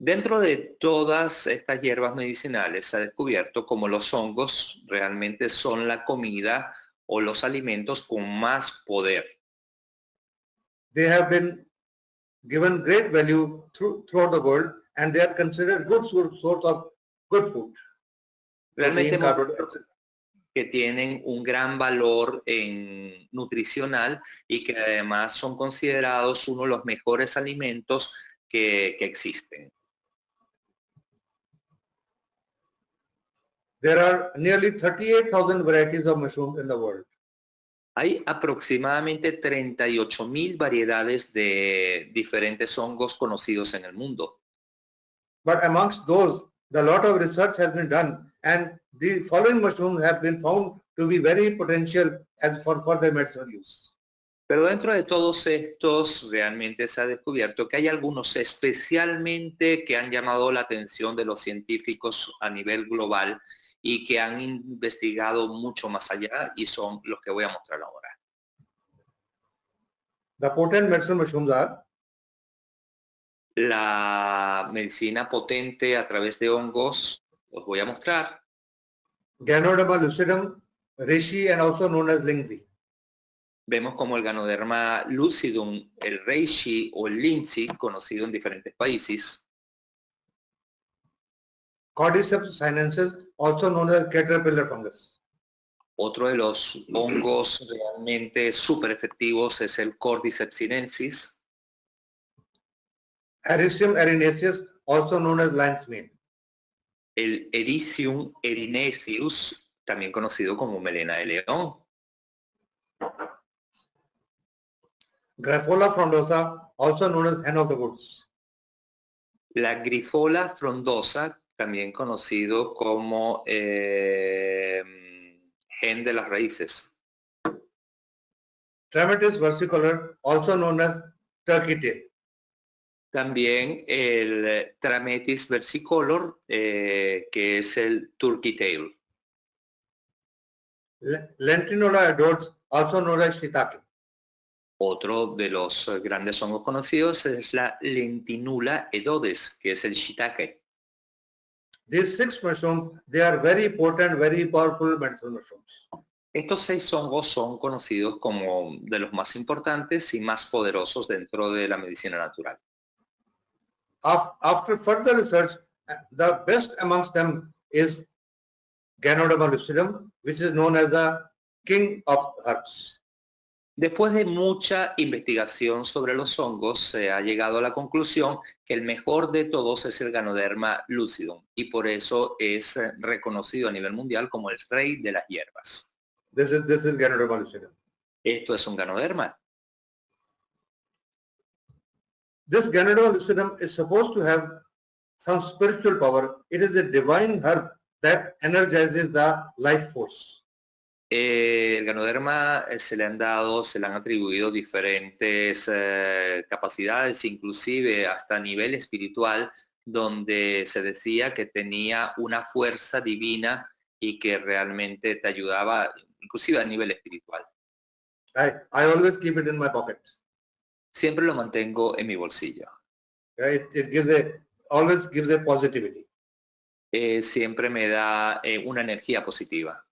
[SPEAKER 1] Dentro de todas estas hierbas medicinales se ha descubierto como los hongos realmente son la comida o los alimentos con más poder.
[SPEAKER 2] They have been given great value throughout the world and they are considered good source of good food.
[SPEAKER 1] Realmente que tienen un gran valor en nutricional y que además son considerados uno de los mejores alimentos que, que existen.
[SPEAKER 2] There are nearly 38,000 varieties of mushrooms in the world.
[SPEAKER 1] Hay aproximadamente 38 mil variedades de diferentes hongos conocidos en el mundo.
[SPEAKER 2] But amongst those, a lot of research has been done and the following mushrooms have been found to be very potential as for further medicinal use.
[SPEAKER 1] Pero dentro de todos estos realmente se ha descubierto que hay algunos especialmente que han llamado la atención de los científicos a nivel global y que han investigado mucho más allá y son los que voy a mostrar ahora.
[SPEAKER 2] The potent medicinal mushrooms are
[SPEAKER 1] la medicina potente a través de hongos, os voy a mostrar.
[SPEAKER 2] Ganoderma lucidum, reishi and also known as lindsay.
[SPEAKER 1] Vemos como el Ganoderma lucidum, el reishi o el lindsay, conocido en diferentes países.
[SPEAKER 2] Cordyceps sinensis, also known as caterpillar fungus.
[SPEAKER 1] Otro de los hongos realmente súper efectivos es el Cordyceps sinensis.
[SPEAKER 2] Ericium erinaceus, also known as lion's mane.
[SPEAKER 1] El Ericium erinaceus, también conocido como melena de león.
[SPEAKER 2] Grifola frondosa, also known as hen of the woods.
[SPEAKER 1] La Grifola frondosa, también conocido como eh, gen de las raíces.
[SPEAKER 2] Trametis versicolor, also known as turkey tail.
[SPEAKER 1] También el Trametis versicolor, eh, que es el turkey tail.
[SPEAKER 2] Lentinola adults, also known as shiitake.
[SPEAKER 1] Otro de los grandes hongos conocidos es la Lentinula edodes, que es el shiitake.
[SPEAKER 2] These six mushrooms, they are very important, very powerful medicinal mushrooms.
[SPEAKER 1] Estos seis hongos son conocidos como de los más importantes y más poderosos dentro de la medicina natural.
[SPEAKER 2] af- after further research, the best amongst them is Ganoderma lucidum, which is known as the king of herbs.
[SPEAKER 1] Después de mucha investigación sobre los hongos, se ha llegado a la conclusión que el mejor de todos es el Ganoderma lucidum y por eso es eh, reconocido a nivel mundial como el rey de las hierbas.
[SPEAKER 2] This is, this is Ganoderma lucidum.
[SPEAKER 1] Esto es un Ganoderma.
[SPEAKER 2] This Ganoderma lucidum is supposed to have some spiritual power. It is a divine herb that energizes the life force.
[SPEAKER 1] Eh, el Ganoderma eh, se le han dado, se le han atribuido diferentes eh, capacidades, inclusive hasta a nivel espiritual, donde se decía que tenía una fuerza divina y que realmente te ayudaba, inclusive a nivel espiritual.
[SPEAKER 2] I, I always keep it in my pocket.
[SPEAKER 1] Siempre lo mantengo en mi bolsillo.
[SPEAKER 2] Right? It gives a, always gives a positivity.
[SPEAKER 1] Siempre me da una energía positiva.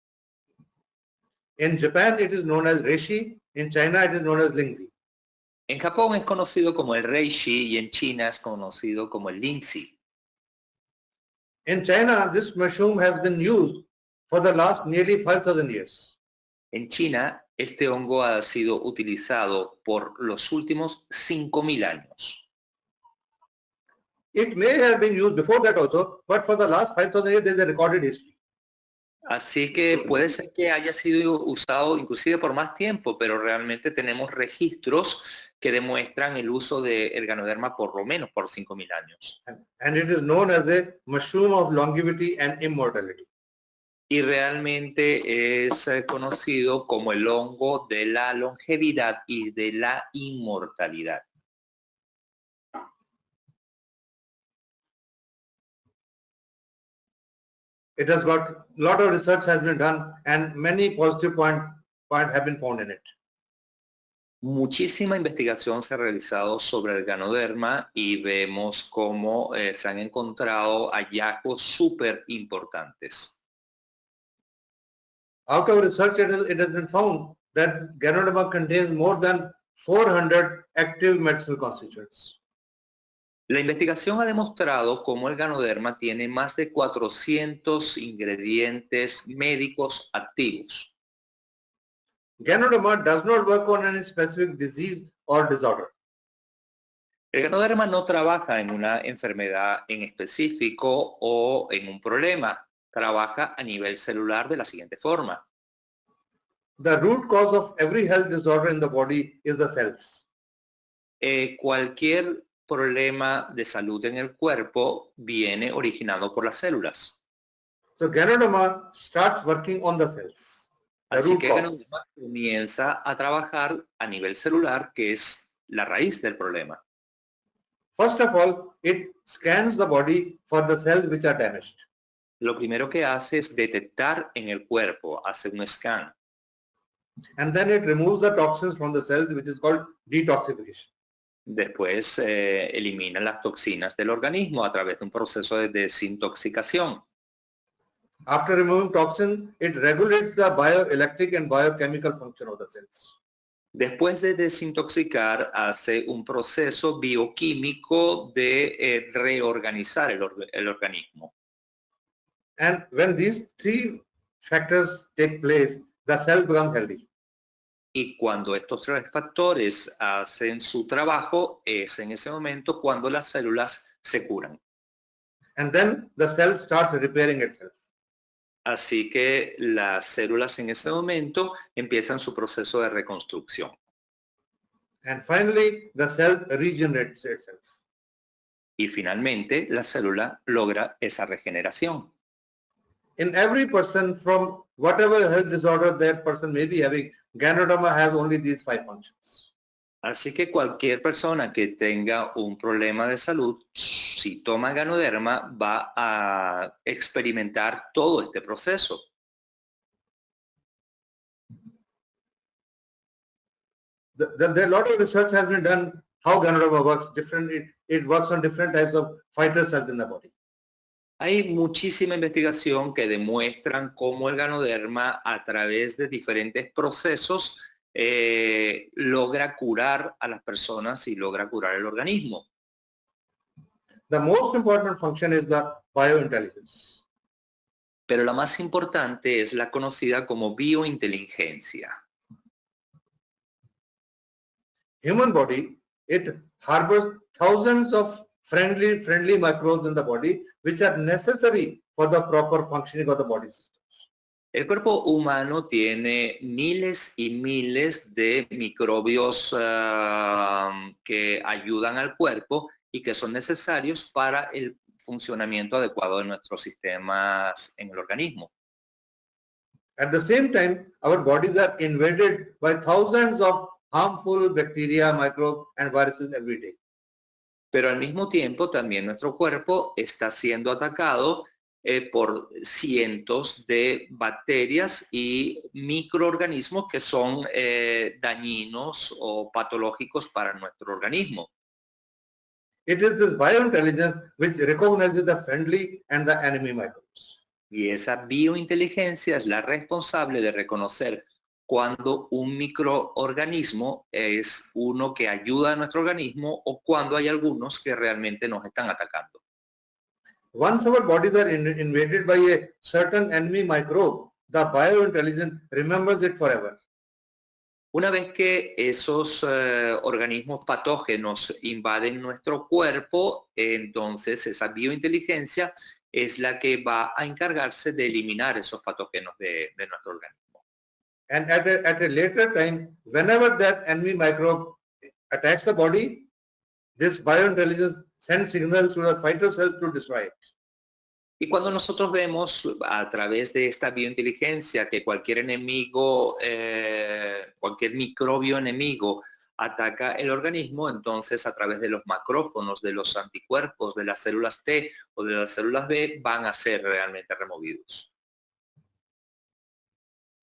[SPEAKER 2] In Japan, it is known as reishi. In China, it is known as lingzi.
[SPEAKER 1] En Japón es conocido como el reishi y en China es conocido como el linzi.
[SPEAKER 2] In China, this mushroom has been used for the last nearly 5,000 years.
[SPEAKER 1] En China, este hongo ha sido utilizado por los últimos 5000 años.
[SPEAKER 2] It may have been used before that also, but for the last 5,000 years, there is a recorded history.
[SPEAKER 1] Así que puede ser que haya sido usado inclusive por más tiempo, pero realmente tenemos registros que demuestran el uso del ganoderma por lo menos por 5.000 años.
[SPEAKER 2] And, and it is known as the mushroom of longevity and immortality.
[SPEAKER 1] Y realmente es eh, conocido como el hongo de la longevidad y de la inmortalidad.
[SPEAKER 2] It has got, a lot of research has been done and many positive point, point points have been found in it.
[SPEAKER 1] Muchísima investigación se ha realizado sobre el ganoderma y vemos cómo eh, se han encontrado hallazgos súper importantes.
[SPEAKER 2] Out of research, it has, it has been found that Ganoderma contains more than 400 active medicinal constituents.
[SPEAKER 1] La investigación ha demostrado cómo el ganoderma tiene más de 400 ingredientes médicos activos.
[SPEAKER 2] Ganoderma does not work on any specific disease or disorder.
[SPEAKER 1] El ganoderma no trabaja en una enfermedad en específico o en un problema. Trabaja a nivel celular de la siguiente forma.
[SPEAKER 2] The root cause of every health disorder in the body is the cells.
[SPEAKER 1] Eh, cualquier problema de salud en el cuerpo viene originado por las células.
[SPEAKER 2] So Ganoderma starts working on the cells. The
[SPEAKER 1] Así que. Ganoderma comienza a trabajar a nivel celular, que es la raíz del problema.
[SPEAKER 2] First of all, it scans the body for the cells which are damaged.
[SPEAKER 1] Lo primero que hace es detectar en el cuerpo, hace un scan.
[SPEAKER 2] And then it removes the toxins from the cells, which is called detoxification.
[SPEAKER 1] Después eh, elimina las toxinas del organismo a través de un proceso de desintoxicación.
[SPEAKER 2] After removing toxin, it regulates the bioelectric and biochemical function of the cells.
[SPEAKER 1] Después de desintoxicar, hace un proceso bioquímico de eh, reorganizar el, orga- el organismo.
[SPEAKER 2] And when these three factors take place, the cell becomes healthy.
[SPEAKER 1] Y cuando estos tres factores hacen su trabajo, es en ese momento cuando las células se curan.
[SPEAKER 2] And then the cell starts repairing itself.
[SPEAKER 1] Así que las células en ese momento empiezan su proceso de reconstrucción.
[SPEAKER 2] And finally, the cell regenerates itself.
[SPEAKER 1] Y finalmente la célula logra esa regeneración.
[SPEAKER 2] In every person from whatever health disorder that person may be having, Ganoderma has only these five functions.
[SPEAKER 1] Así que cualquier persona que tenga un problema de salud, si toma ganoderma, va a experimentar todo este proceso.
[SPEAKER 2] The, the, lot of research has been done how Ganoderma works. Different, it, it works on different types of fighter cells in the body.
[SPEAKER 1] Hay muchísima investigación que demuestran cómo el ganoderma a través de diferentes procesos eh, logra curar a las personas y logra curar el organismo.
[SPEAKER 2] the most important function is the biointelligence.
[SPEAKER 1] Pero la más importante es la conocida como biointeligencia.
[SPEAKER 2] Human body, it harbors thousands of friendly, friendly microbes in the body, which are necessary for the proper functioning of the body system.
[SPEAKER 1] El cuerpo humano tiene miles y miles de microbios ah, que ayudan al cuerpo y que son necesarios para el funcionamiento adecuado de nuestros sistemas en el organismo.
[SPEAKER 2] At the same time, our bodies are invaded by thousands of harmful bacteria, microbes and viruses every day.
[SPEAKER 1] Pero al mismo tiempo también nuestro cuerpo está siendo atacado eh, por cientos de bacterias y microorganismos que son eh, dañinos o patológicos para nuestro organismo.
[SPEAKER 2] It is this biointelligence which recognizes the friendly and the enemy microbes.
[SPEAKER 1] Y esa biointeligencia es la responsable de reconocer cuando un microorganismo es uno que ayuda a nuestro organismo o cuando hay algunos que realmente nos están atacando.
[SPEAKER 2] Once our bodies are in, invaded by a certain enemy microbe, the biointelligence remembers it forever.
[SPEAKER 1] Una vez que esos uh, organismos patógenos invaden nuestro cuerpo, entonces esa biointeligencia es la que va a encargarse de eliminar esos patógenos de, de nuestro organismo.
[SPEAKER 2] And at a, at a later time, whenever that enemy microbe attacks the body, this biointelligence sends to the fighter cells to destroy it.
[SPEAKER 1] Y cuando nosotros vemos a través de esta biointeligencia que cualquier enemigo, eh, cualquier microbio enemigo ataca el organismo, entonces a través de los macrófonos, de los anticuerpos, de las células T o de las células B, van a ser realmente removidos.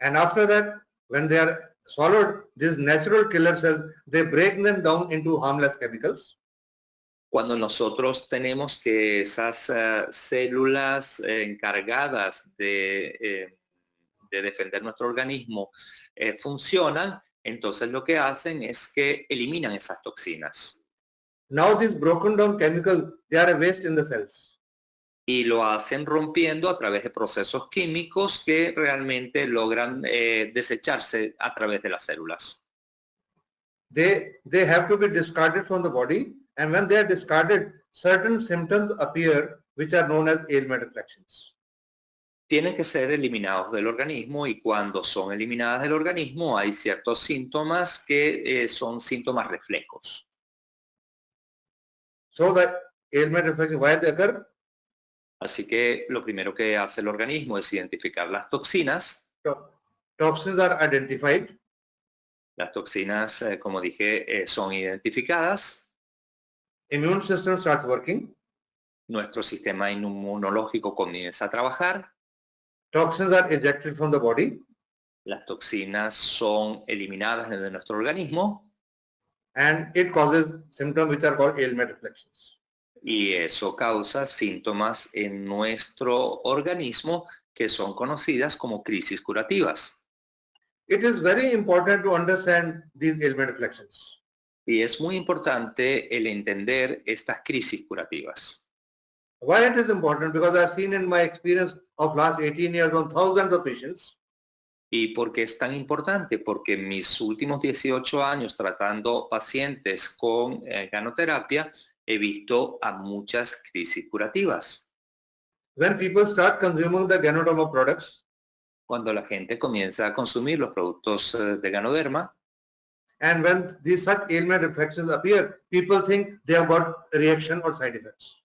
[SPEAKER 2] And after that, when they are swallowed, these natural killer cells, they break them down into harmless chemicals
[SPEAKER 1] cuando nosotros tenemos que esas uh, células eh, encargadas de, eh, de, defender nuestro organismo eh, funcionan, entonces lo que hacen es que eliminan esas toxinas.
[SPEAKER 2] Now these broken down chemicals, they are a waste in the cells.
[SPEAKER 1] Y lo hacen rompiendo a través de procesos químicos que realmente logran desecharse a través de las células.
[SPEAKER 2] They, they have to be discarded from the body and when they are discarded, certain symptoms appear which are known as ailment reflections.
[SPEAKER 1] Tienen que ser eliminados del organismo y cuando son eliminadas del organismo hay ciertos síntomas que eh, son síntomas reflejos.
[SPEAKER 2] So the ailment reflection, why they occur?
[SPEAKER 1] Así que lo primero que hace el organismo es identificar las toxinas.
[SPEAKER 2] Toxins are identified.
[SPEAKER 1] Las toxinas, eh, como dije, eh, son identificadas
[SPEAKER 2] immune system starts working.
[SPEAKER 1] Nuestro sistema inmunológico comienza a trabajar.
[SPEAKER 2] Toxins are ejected from the body.
[SPEAKER 1] Las toxinas son eliminadas de nuestro organismo.
[SPEAKER 2] And it causes symptoms which are called ailment reflections.
[SPEAKER 1] Y eso causa síntomas en nuestro organismo que son conocidas como crisis curativas.
[SPEAKER 2] It is very important to understand these ailment reflections.
[SPEAKER 1] Y es muy importante el entender estas crisis curativas.
[SPEAKER 2] Why it is important? Because I've seen in my experience of last 18 years on thousands of patients.
[SPEAKER 1] ¿Y por qué es tan importante? Porque en mis últimos 18 años tratando pacientes con eh, ganoterapia, he visto a muchas crisis curativas.
[SPEAKER 2] When people start consuming the Ganoderma products,
[SPEAKER 1] cuando la gente comienza a consumir los productos eh, de Ganoderma,
[SPEAKER 2] And when these such ailment reflections appear, people think they have got reaction or side effects.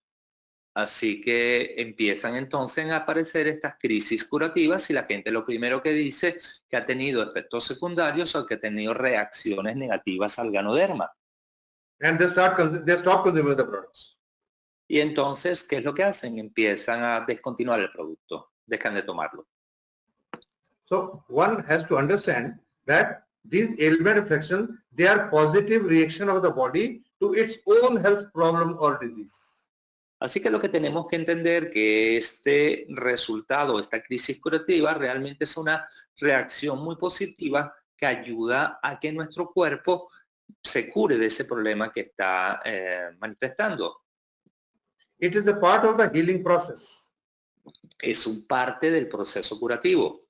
[SPEAKER 1] Así que empiezan entonces a aparecer estas crisis curativas y la gente lo primero que dice que ha tenido efectos secundarios o que ha tenido reacciones negativas al ganoderma.
[SPEAKER 2] And they start, they stop consuming the products.
[SPEAKER 1] Y entonces, ¿qué es lo que hacen? Empiezan a descontinuar el producto, dejan de tomarlo.
[SPEAKER 2] So one has to understand that these ailment reflections, they are positive reaction of the body to its own health problem or disease.
[SPEAKER 1] Así que lo que tenemos que entender que este resultado, esta crisis curativa, realmente es una reacción muy positiva que ayuda a que nuestro cuerpo se cure de ese problema que está eh, manifestando.
[SPEAKER 2] It is a part of the healing process.
[SPEAKER 1] Es un parte del proceso curativo.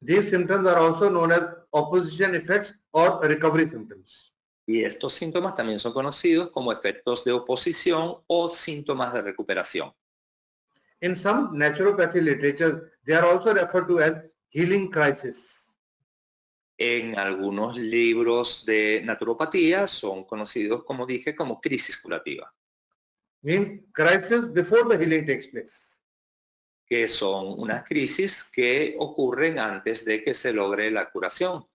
[SPEAKER 2] These symptoms are also known as opposition effects or recovery symptoms.
[SPEAKER 1] Y estos síntomas también son conocidos como efectos de oposición o síntomas de recuperación.
[SPEAKER 2] In some naturopathy literature, they are also referred to as healing crisis.
[SPEAKER 1] En algunos libros de naturopatía son conocidos, como dije, como crisis curativa,
[SPEAKER 2] Means crisis before the healing takes place.
[SPEAKER 1] que son unas crisis que ocurren antes de que se logre la curación.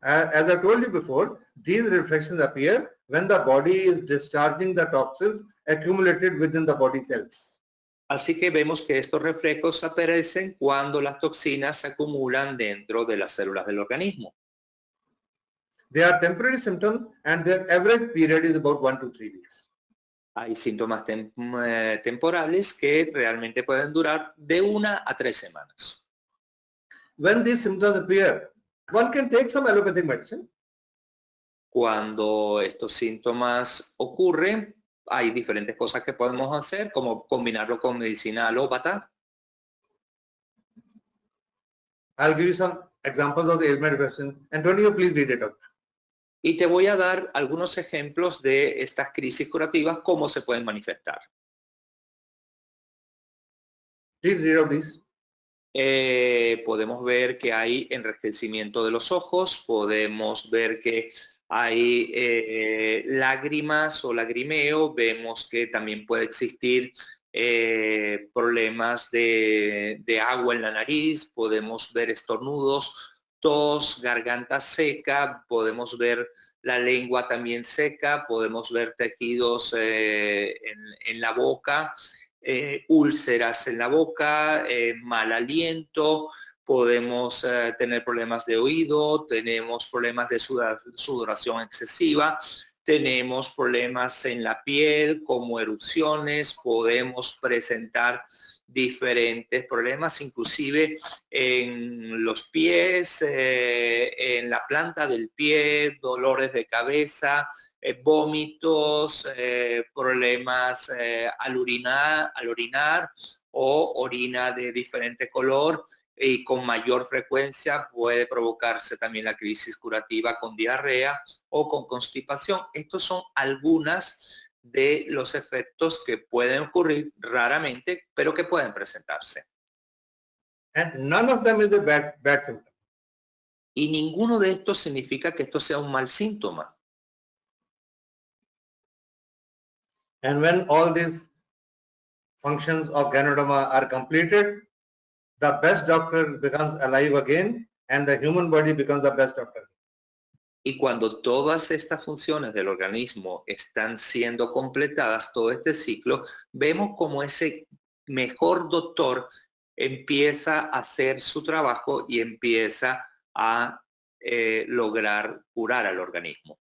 [SPEAKER 2] As I told you before, these reflections appear when the body is discharging the toxins accumulated within the body cells.
[SPEAKER 1] Así que vemos que estos reflejos aparecen cuando las toxinas se acumulan dentro de las células del organismo.
[SPEAKER 2] They are temporary symptoms and their average period is about one to three weeks.
[SPEAKER 1] Hay síntomas tem- eh, temporales que realmente pueden durar de una a tres semanas.
[SPEAKER 2] When these symptoms appear, one can take some allopathic medicine
[SPEAKER 1] Cuando estos síntomas ocurren, hay diferentes cosas que podemos hacer, como combinarlo con medicina alópata.
[SPEAKER 2] I'll give you some examples of the ailment. Antonio, please read it out.
[SPEAKER 1] Y te voy a dar algunos ejemplos de estas crisis curativas, cómo se pueden manifestar.
[SPEAKER 2] Please read out these.
[SPEAKER 1] Eh, podemos ver que hay enrejecimiento de los ojos, podemos ver que hay eh, lágrimas o lagrimeo, vemos que también puede existir eh, problemas de, agua en la nariz, podemos ver estornudos, tos, garganta seca, podemos ver la lengua también seca, podemos ver tejidos eh, en, la boca, úlceras en la boca, mal aliento, podemos eh, tener problemas de oído, tenemos problemas de sudoración excesiva, tenemos problemas en la piel como erupciones, podemos presentar diferentes problemas, inclusive en los pies, eh, en la planta del pie, dolores de cabeza, eh, vómitos, problemas al, orinar, al orinar o orina de diferente color y con mayor frecuencia puede provocarse también la crisis curativa con diarrea o con constipación. Estos son algunas de los efectos que pueden ocurrir raramente, pero que pueden presentarse.
[SPEAKER 2] And none of them is a bad, bad symptom.
[SPEAKER 1] Y ninguno de estos significa que esto sea un mal síntoma.
[SPEAKER 2] And when all these functions of Ganoderma are completed, the best doctor becomes alive again and the human body becomes the best doctor.
[SPEAKER 1] Y cuando todas estas funciones del organismo están siendo completadas, todo este ciclo, vemos como ese mejor doctor empieza a hacer su trabajo y empieza a eh, lograr curar al organismo.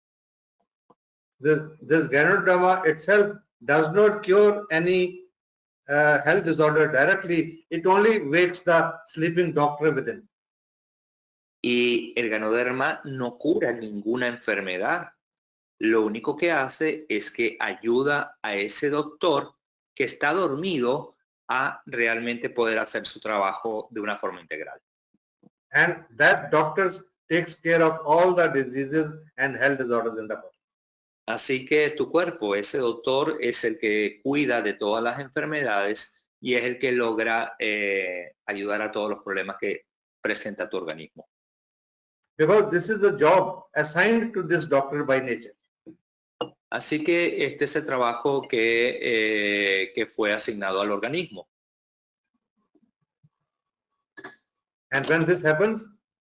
[SPEAKER 2] This, this Ganoderma itself does not cure any uh, health disorder directly. It only wakes the sleeping doctor within.
[SPEAKER 1] Y el ganoderma no cura ninguna enfermedad. Lo único que hace es que ayuda a ese doctor que está dormido a realmente poder hacer su trabajo de una forma integral.
[SPEAKER 2] And that doctor takes care of all the diseases and health disorders in the body.
[SPEAKER 1] Así que tu cuerpo, ese doctor es el que cuida de todas las enfermedades y es el que logra eh, ayudar a todos los problemas que presenta tu organismo.
[SPEAKER 2] Because this is the job assigned to this doctor by nature.
[SPEAKER 1] Así que este es el trabajo que, eh, que fue asignado al organismo.
[SPEAKER 2] And when this happens,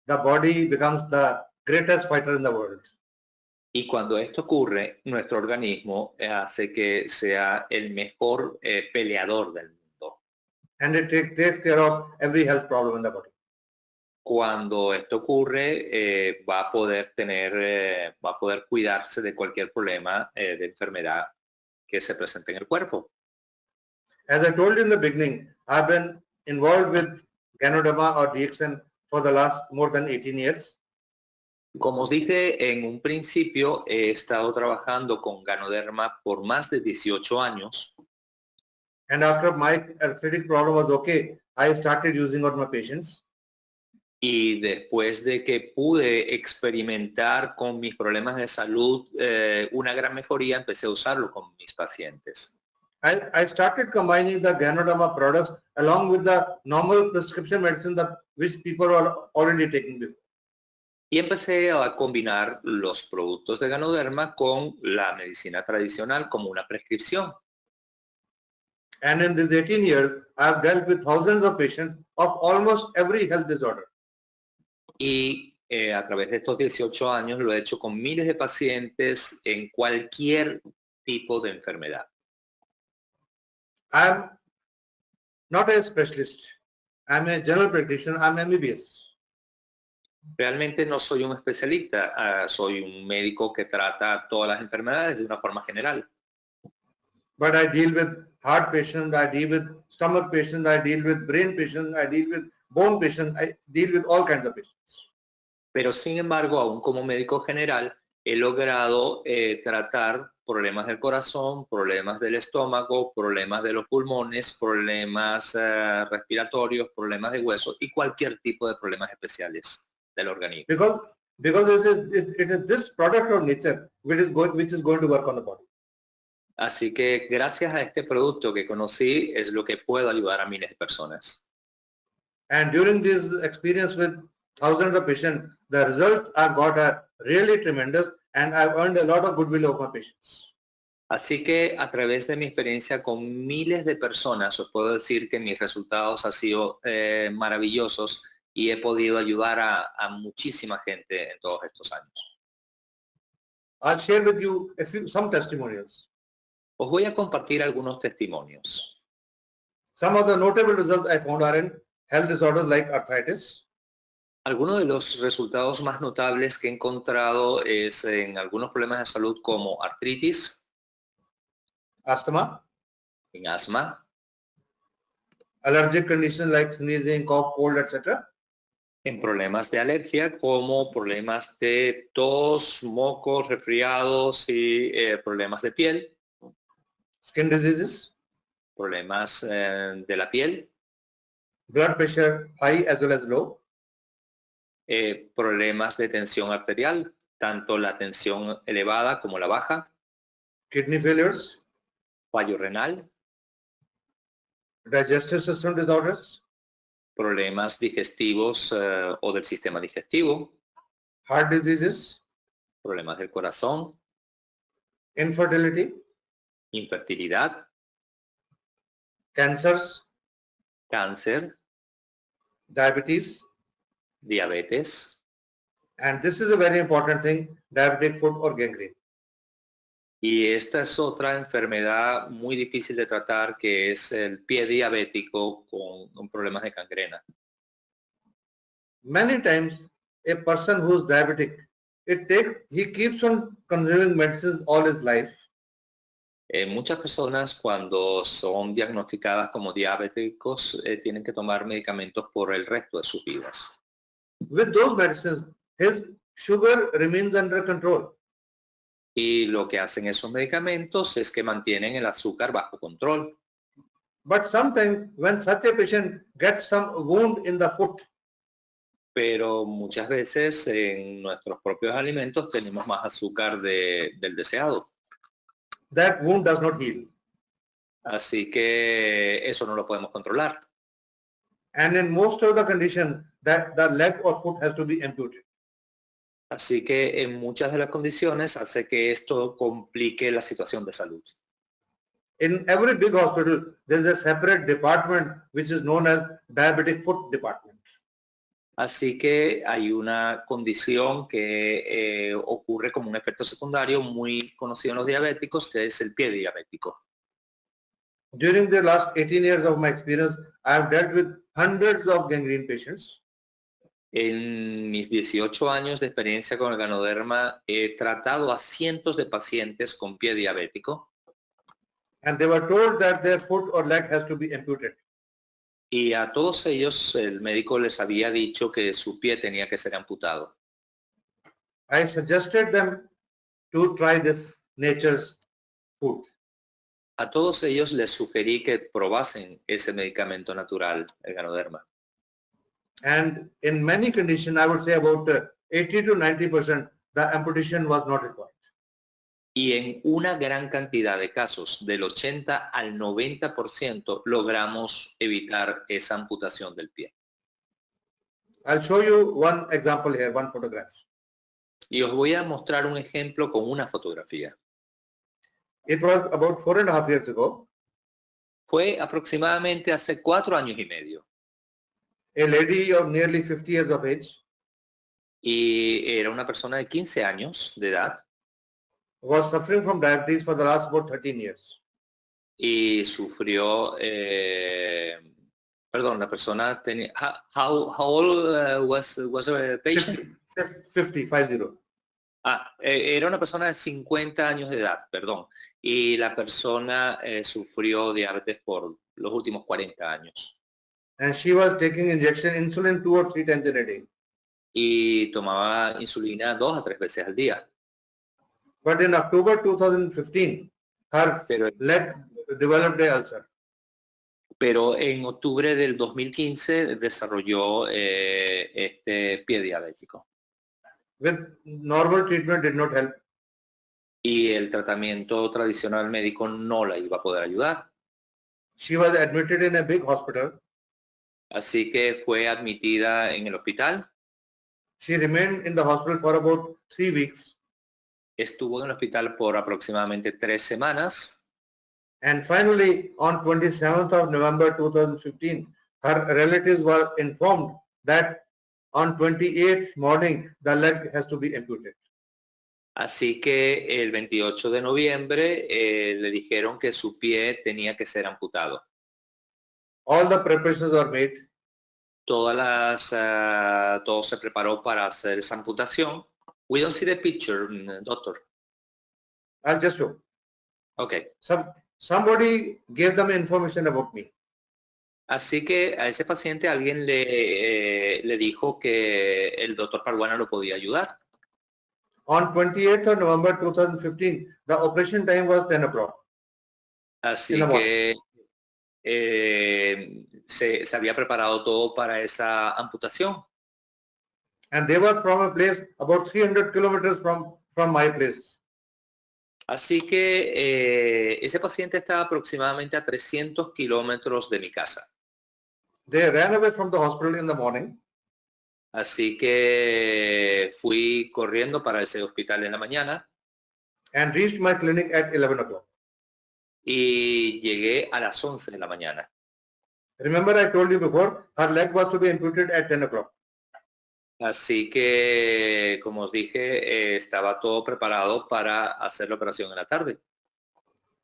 [SPEAKER 2] the body becomes the greatest fighter in the world.
[SPEAKER 1] Y cuando esto ocurre, nuestro organismo eh, hace que sea el mejor eh, peleador del mundo.
[SPEAKER 2] And it take, takes care of every health problem in the body.
[SPEAKER 1] Cuando esto ocurre, eh, va a poder tener, eh, va a poder cuidarse de cualquier problema eh, de enfermedad que se presente en el cuerpo.
[SPEAKER 2] As I told you in the beginning, I've been involved with Ganoderma or DXN for the last more than 18 years.
[SPEAKER 1] Como os dije en un principio, he estado trabajando con Ganoderma por más de 18 años
[SPEAKER 2] And after my arthritic problem was okay, I started using on my patients.
[SPEAKER 1] y después de que pude experimentar con mis problemas de salud eh, una gran mejoría, empecé a usarlo con mis pacientes.
[SPEAKER 2] I, I started combining the Ganoderma products along with the normal prescription medicine that which people are already taking before.
[SPEAKER 1] Y empecé a combinar los productos de Ganoderma con la medicina tradicional como una prescripción.
[SPEAKER 2] And in these 18 years, I've dealt with thousands of patients of almost every health disorder.
[SPEAKER 1] Y eh, a través de estos 18 años lo he hecho con miles de pacientes en cualquier tipo de enfermedad.
[SPEAKER 2] I'm not a specialist. I'm a general practitioner. I'm MBBS.
[SPEAKER 1] Realmente no soy un especialista, ah, soy un médico que trata todas las enfermedades de una forma general.
[SPEAKER 2] But I deal with heart patients, I deal with stomach patients, I deal with brain patients, I deal with bone patients, I deal with all kinds of patients.
[SPEAKER 1] Pero sin embargo, aún como médico general, he logrado eh, tratar problemas del corazón, problemas del estómago, problemas de los pulmones, problemas eh, respiratorios, problemas de hueso y cualquier tipo de problemas especiales del organismo.
[SPEAKER 2] Because because this is it is this product of nature which is going which is going to work on the body.
[SPEAKER 1] Así que gracias a este producto que conocí es lo que puedo ayudar a miles de personas.
[SPEAKER 2] And during this experience with thousands of patients, the results I've got are really tremendous and I've earned a lot of goodwill of my patients.
[SPEAKER 1] Así que a través de mi experiencia con miles de personas, os puedo decir que mis resultados han sido eh, maravillosos y he podido ayudar a, a muchísima gente en todos estos años.
[SPEAKER 2] I'll share with you a few some testimonials.
[SPEAKER 1] Os voy a compartir algunos testimonios.
[SPEAKER 2] Some of the notable results I found are in health disorders like arthritis,
[SPEAKER 1] Algunos de los resultados más notables que he encontrado es en algunos problemas de salud como artritis,
[SPEAKER 2] asthma,
[SPEAKER 1] en asma,
[SPEAKER 2] allergic conditions like sneezing, cough, cold, etc.
[SPEAKER 1] en problemas de alergia como problemas de tos, mocos, resfriados y eh, problemas de piel,
[SPEAKER 2] skin diseases,
[SPEAKER 1] problemas eh, de la piel,
[SPEAKER 2] blood pressure high as well as low,
[SPEAKER 1] eh, problemas de tensión arterial, tanto la tensión elevada como la baja,
[SPEAKER 2] kidney failures,
[SPEAKER 1] fallo renal,
[SPEAKER 2] digestive system disorders,
[SPEAKER 1] problemas digestivos eh, o del sistema digestivo,
[SPEAKER 2] heart diseases,
[SPEAKER 1] problemas del corazón,
[SPEAKER 2] infertility,
[SPEAKER 1] infertilidad,
[SPEAKER 2] cancers,
[SPEAKER 1] cáncer,
[SPEAKER 2] diabetes,
[SPEAKER 1] diabetes.
[SPEAKER 2] And this is a very important thing, diabetic foot or gangrene.
[SPEAKER 1] Y esta es otra enfermedad muy difícil de tratar que es el pie diabético con, con problemas de gangrena.
[SPEAKER 2] Many times a person who's diabetic, it takes, he keeps on consuming medicines all his life
[SPEAKER 1] Eh, muchas personas cuando son diagnosticadas como diabéticos eh, tienen que tomar medicamentos por el resto de sus vidas.
[SPEAKER 2] with those medicines, his sugar remains under control.
[SPEAKER 1] Y lo que hacen esos medicamentos es que mantienen el azúcar bajo control.
[SPEAKER 2] But sometimes when such a patient gets some wound in the foot,
[SPEAKER 1] Pero muchas veces en nuestros propios alimentos tenemos más azúcar de- del deseado.
[SPEAKER 2] that wound does not heal.
[SPEAKER 1] Así que eso no lo podemos controlar.
[SPEAKER 2] And in most of the condition, that the leg or foot has to be amputated.
[SPEAKER 1] Así que en muchas de las condiciones hace que esto complique la situación de salud.
[SPEAKER 2] In every big hospital, there is a separate department which is known as diabetic foot department.
[SPEAKER 1] Así que hay una condición que eh, ocurre como un efecto secundario muy conocido en los diabéticos, que es el pie diabético.
[SPEAKER 2] During the last 18 years of my experience, I have dealt with hundreds of gangrene patients.
[SPEAKER 1] En mis 18 años de experiencia con el ganoderma he tratado a cientos de pacientes con pie diabético
[SPEAKER 2] and they were told that their foot or leg has to be amputated.
[SPEAKER 1] y a todos ellos el médico les había dicho que su pie tenía que ser amputado.
[SPEAKER 2] I suggested them to try this nature's food.
[SPEAKER 1] A todos ellos les sugerí que probasen ese medicamento natural, el ganoderma.
[SPEAKER 2] And in many conditions, I would say about uh, 80 to 90%, the amputation was not required.
[SPEAKER 1] Y en una gran cantidad de casos, del 80 al 90%, logramos evitar esa amputación del pie.
[SPEAKER 2] I'll show you one example here, one photograph.
[SPEAKER 1] Y os voy a mostrar un ejemplo con una fotografía.
[SPEAKER 2] It was about four and a half years ago.
[SPEAKER 1] Fue aproximadamente hace cuatro años y medio.
[SPEAKER 2] A lady of nearly 50 years of age
[SPEAKER 1] Y era una persona de 15 años de edad
[SPEAKER 2] was suffering from diabetes for the last about 13 years.
[SPEAKER 1] y sufrió, eh, perdón, la persona tenía, how, how old uh, was, was the patient?
[SPEAKER 2] 50, 50.
[SPEAKER 1] Ah, eh, era una persona de 50 años de edad, perdón. Y la persona eh, sufrió diabetes por los últimos 40 años.
[SPEAKER 2] And she was taking injection insulin two or three times in a day.
[SPEAKER 1] Y tomaba insulina dos a tres veces al día.
[SPEAKER 2] But in October 2015, her
[SPEAKER 1] Pero,
[SPEAKER 2] leg developed a ulcer.
[SPEAKER 1] pero en octubre del 2015 desarrolló eh, este pie diabético.
[SPEAKER 2] With normal treatment did not help.
[SPEAKER 1] Y el tratamiento tradicional médico no la iba a poder ayudar.
[SPEAKER 2] She was admitted in a big hospital.
[SPEAKER 1] Así que fue admitida en el hospital.
[SPEAKER 2] She remained in the hospital for about three weeks.
[SPEAKER 1] Estuvo en el hospital por aproximadamente tres semanas.
[SPEAKER 2] And finally, on 27th of November 2015, her relatives were informed that on 28th morning, the leg has to be amputated.
[SPEAKER 1] Así que el 28 de noviembre eh, le dijeron que su pie tenía que ser amputado.
[SPEAKER 2] All the preparations were made.
[SPEAKER 1] Todas las, ah, todo se preparó para hacer esa amputación. We don't see the picture, mm, doctor.
[SPEAKER 2] I'll just show.
[SPEAKER 1] Okay.
[SPEAKER 2] Some, somebody gave them information about me.
[SPEAKER 1] Así que a ese paciente alguien le, eh, le dijo que el doctor Parguana lo podía ayudar.
[SPEAKER 2] On 28th of November 2015, the operation time was 10 o'clock.
[SPEAKER 1] Así que eh, se, se había preparado todo para esa amputación.
[SPEAKER 2] And they were from a place about 300 kilometers from, from my place.
[SPEAKER 1] Así que eh, ese paciente estaba aproximadamente a 300 kilómetros de mi casa.
[SPEAKER 2] They ran away from the hospital in the morning.
[SPEAKER 1] Así que fui corriendo para ese hospital en la mañana
[SPEAKER 2] and reached my clinic at 11 o'clock.
[SPEAKER 1] Y llegué a las 11 de la mañana.
[SPEAKER 2] Remember I told you before, her leg was to be amputated at 10 o'clock.
[SPEAKER 1] Así que, como os dije, eh, estaba todo preparado para hacer la operación en la tarde.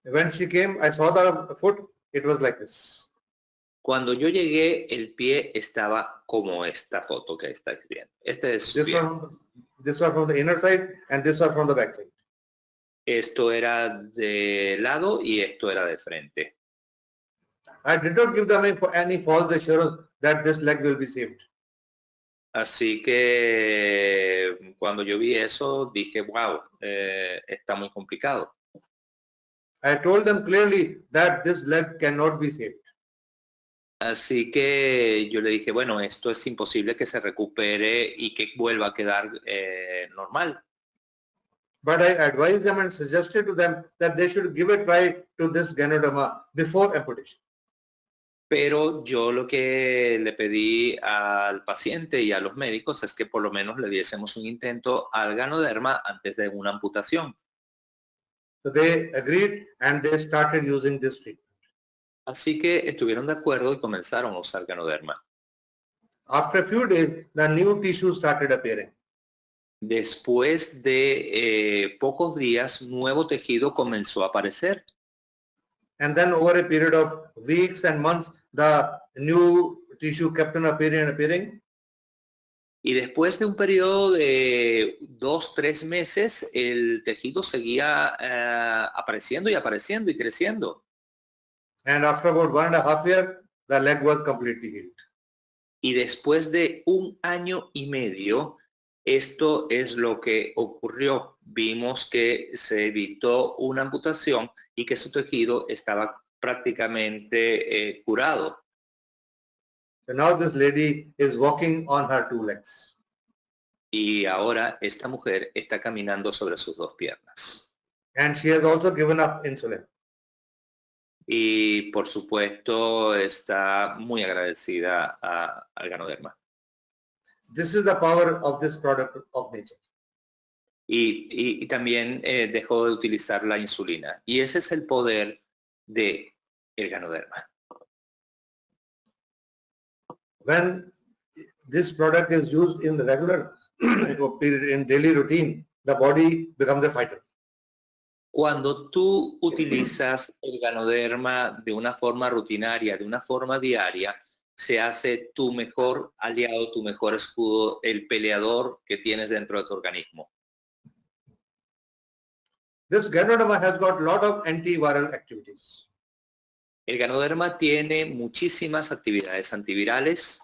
[SPEAKER 2] When she came, I saw the foot, it was like this.
[SPEAKER 1] Cuando yo llegué, el pie estaba como esta foto que estáis viendo. Este es su
[SPEAKER 2] This
[SPEAKER 1] pie.
[SPEAKER 2] one, this was from the inner side and this was from the back side.
[SPEAKER 1] Esto era de lado y esto era de frente.
[SPEAKER 2] I did not give them any, false assurance that this leg will be saved.
[SPEAKER 1] Así que cuando yo vi eso, dije, wow, eh, está muy complicado.
[SPEAKER 2] I told them clearly that this leg cannot be saved.
[SPEAKER 1] Así que yo le dije, bueno, esto es imposible que se recupere y que vuelva a quedar eh, normal.
[SPEAKER 2] But I advised them and suggested to them that they should give a try to this Ganoderma before amputation.
[SPEAKER 1] Pero yo lo que le pedí al paciente y a los médicos es que por lo menos le diésemos un intento al ganoderma antes de una amputación.
[SPEAKER 2] So they agreed and they started using this treatment.
[SPEAKER 1] Así que estuvieron de acuerdo y comenzaron a usar ganoderma.
[SPEAKER 2] After a few days, the new tissue started appearing.
[SPEAKER 1] Después de eh, pocos días, nuevo tejido comenzó a aparecer.
[SPEAKER 2] And then over a period of weeks and months, the new tissue kept on appearing and appearing.
[SPEAKER 1] Y después de un periodo de dos, tres meses, el tejido seguía eh, apareciendo y apareciendo y creciendo.
[SPEAKER 2] And after about one and a half year, the leg was completely healed.
[SPEAKER 1] Y después de un año y medio, Esto es lo que ocurrió. Vimos que se evitó una amputación y que su tejido estaba prácticamente eh, curado.
[SPEAKER 2] So now this lady is walking on her two legs.
[SPEAKER 1] Y ahora esta mujer está caminando sobre sus dos piernas.
[SPEAKER 2] And she has also given up insulin.
[SPEAKER 1] Y por supuesto está muy agradecida a, al Ganoderma.
[SPEAKER 2] This is the power of this product of nature.
[SPEAKER 1] Y, y- y también eh, dejó de utilizar la insulina. Y ese es el poder de el Ganoderma.
[SPEAKER 2] When this product is used in the regular in daily routine, the body becomes a fighter.
[SPEAKER 1] Cuando tú utilizas el ganoderma de una forma rutinaria, de una forma diaria, se hace tu mejor aliado, tu mejor escudo, el peleador que tienes dentro de tu organismo.
[SPEAKER 2] This Ganoderma has got lot of antiviral activities.
[SPEAKER 1] El ganoderma tiene muchísimas actividades antivirales.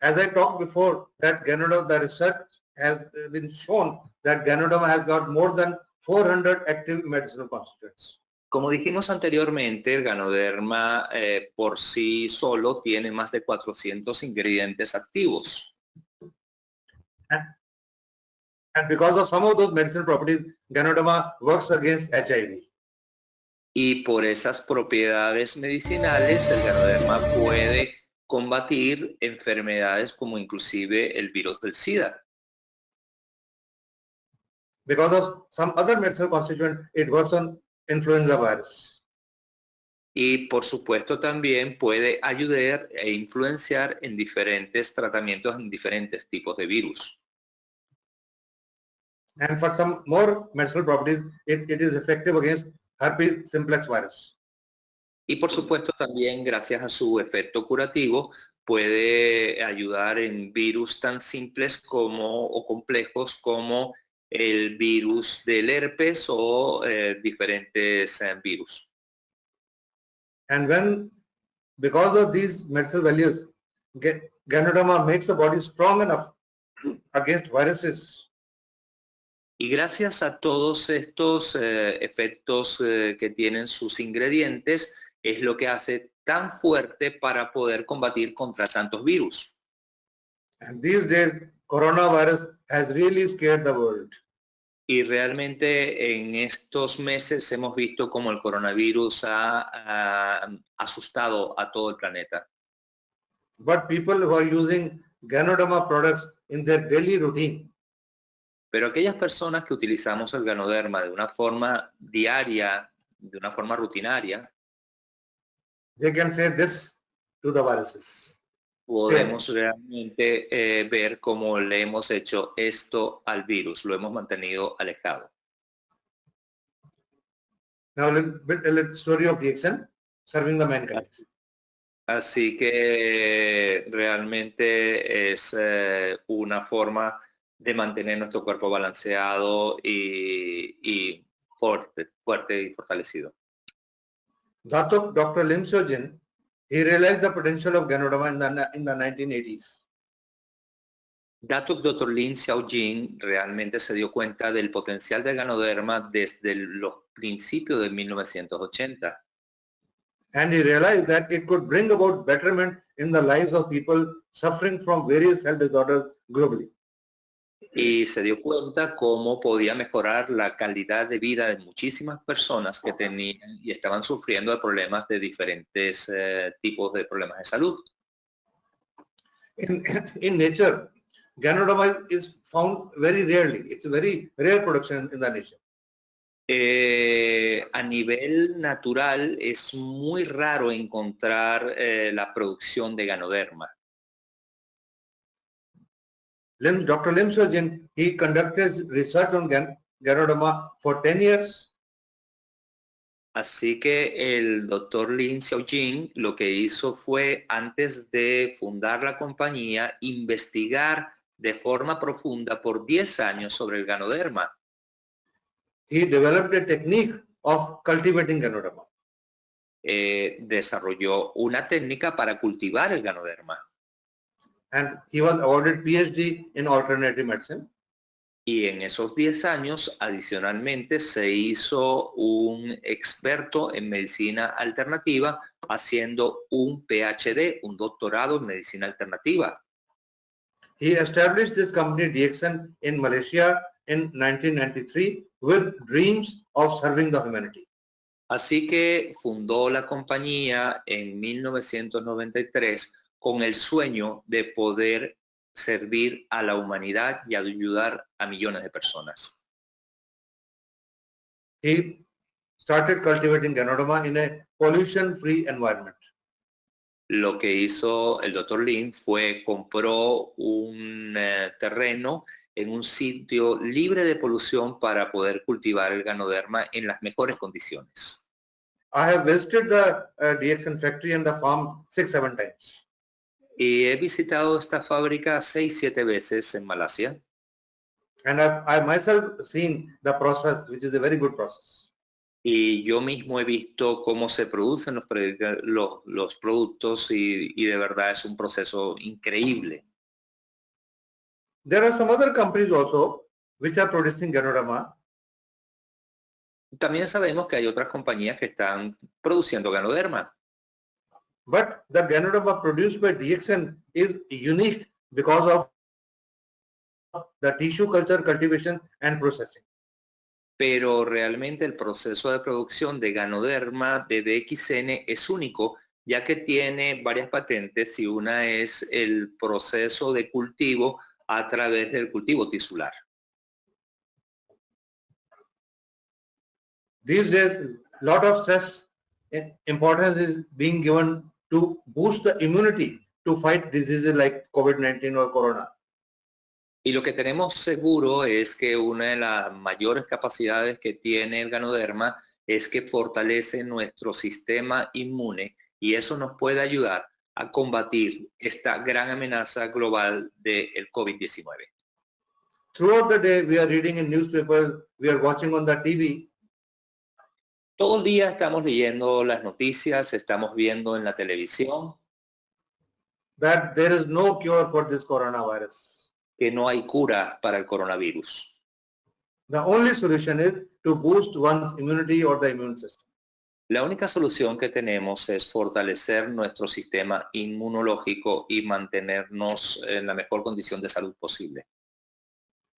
[SPEAKER 2] As I talked before, that Ganoderma, the research has been shown that Ganoderma has got more than 400 active medicinal constituents.
[SPEAKER 1] Como dijimos anteriormente, el ganoderma eh, por sí solo tiene más de 400 ingredientes activos.
[SPEAKER 2] And because of some of those medicinal properties, Ganoderma works against HIV.
[SPEAKER 1] y por esas propiedades medicinales el ganoderma puede combatir enfermedades como inclusive el virus del SIDA.
[SPEAKER 2] Because of some other medicinal constituent, it works on influenza virus.
[SPEAKER 1] Y por supuesto también puede ayudar e influenciar en diferentes tratamientos en diferentes tipos de virus.
[SPEAKER 2] And for some more medicinal properties, it, it is effective against herpes simplex virus.
[SPEAKER 1] Y por supuesto también gracias a su efecto curativo puede ayudar en virus tan simples como o complejos como el virus del herpes o eh, diferentes eh, virus.
[SPEAKER 2] And when, because of these medicinal values, Ga- Ganoderma makes the body strong enough against viruses
[SPEAKER 1] Y gracias a todos estos eh, efectos eh, que tienen sus ingredientes, es lo que hace tan fuerte para poder combatir contra tantos virus.
[SPEAKER 2] And these days, coronavirus has really scared the world.
[SPEAKER 1] Y realmente en estos meses hemos visto cómo el coronavirus ha, ha asustado a todo el planeta.
[SPEAKER 2] But people who are using Ganoderma products in their daily routine,
[SPEAKER 1] Pero aquellas personas que utilizamos el ganoderma de una forma diaria, de una forma rutinaria,
[SPEAKER 2] they can say this to the viruses.
[SPEAKER 1] Podemos realmente eh, ver cómo le hemos hecho esto al virus, lo hemos mantenido alejado.
[SPEAKER 2] Now, a little story of DXN serving the mankind.
[SPEAKER 1] Así que realmente es eh, una forma de mantener nuestro cuerpo balanceado y, y fuerte, fuerte y fortalecido.
[SPEAKER 2] Dr. Dr. Lim Seo Jin, he realized the potential of Ganoderma in the, in the 1980s.
[SPEAKER 1] Datuk Dr. Lin Xiaojin realmente se dio cuenta del potencial del ganoderma desde los principios de 1980
[SPEAKER 2] And he realized that it could bring about betterment in the lives of people suffering from various health disorders globally.
[SPEAKER 1] Y se dio cuenta cómo podía mejorar la calidad de vida de muchísimas personas que tenían y estaban sufriendo de problemas de diferentes eh, tipos de problemas de salud.
[SPEAKER 2] In, in nature, Ganoderma is found very rarely. It's a very rare production in the nature.
[SPEAKER 1] Eh, a nivel natural es muy raro encontrar eh, la producción de ganoderma.
[SPEAKER 2] Lim, Dr. Lim Jin, he conducted research on Gan, Ganoderma for 10 years
[SPEAKER 1] Así que el doctor Lin Xiaojin lo que hizo fue, antes de fundar la compañía, investigar de forma profunda por 10 años sobre el ganoderma.
[SPEAKER 2] he developed a technique of cultivating Ganoderma.
[SPEAKER 1] Eh, desarrolló una técnica para cultivar el ganoderma.
[SPEAKER 2] And he was awarded PhD in alternative medicine.
[SPEAKER 1] Y en esos 10 años, adicionalmente, se hizo un experto en medicina alternativa haciendo un PhD, un doctorado en medicina alternativa.
[SPEAKER 2] He established this company DXN in Malaysia in 1993 with dreams of serving the humanity.
[SPEAKER 1] Así que fundó la compañía en 1993 con el sueño de poder servir a la humanidad y ayudar a millones de personas.
[SPEAKER 2] He started cultivating Ganoderma in a pollution-free environment.
[SPEAKER 1] Lo que hizo el Dr. Lin fue compró un eh, terreno en un sitio libre de polución para poder cultivar el ganoderma en las mejores condiciones.
[SPEAKER 2] I have visited the uh, DXN factory and the farm six, seven times.
[SPEAKER 1] Y he visitado esta fábrica seis, siete veces en Malasia.
[SPEAKER 2] And I've, I myself seen the process, which is a very good process.
[SPEAKER 1] Y yo mismo he visto cómo se producen los, los, los productos y, y de verdad es un proceso increíble.
[SPEAKER 2] There are some other companies also which are producing Ganoderma.
[SPEAKER 1] También sabemos que hay otras compañías que están produciendo ganoderma,
[SPEAKER 2] But the Ganoderma produced by DXN is unique because of the tissue culture cultivation and processing.
[SPEAKER 1] pero realmente el proceso de producción de ganoderma de DXN es único, ya que tiene varias patentes y una es el proceso de cultivo a través del cultivo tisular.
[SPEAKER 2] These days, lot of stress eh, importance is being given to boost the immunity to fight diseases like COVID-19 or Corona.
[SPEAKER 1] Y lo que tenemos seguro es que una de las mayores capacidades que tiene el ganoderma es que fortalece nuestro sistema inmune y eso nos puede ayudar a combatir esta gran amenaza global del COVID-19.
[SPEAKER 2] Throughout the day, we are reading in newspapers, we are watching on the TV,
[SPEAKER 1] Todo el día estamos leyendo las noticias, estamos viendo en la televisión
[SPEAKER 2] that there is no cure for this coronavirus.
[SPEAKER 1] que no hay cura para el coronavirus.
[SPEAKER 2] The only solution is to boost one's immunity or the immune system.
[SPEAKER 1] La única solución que tenemos es fortalecer nuestro sistema inmunológico y mantenernos en la mejor condición de salud posible.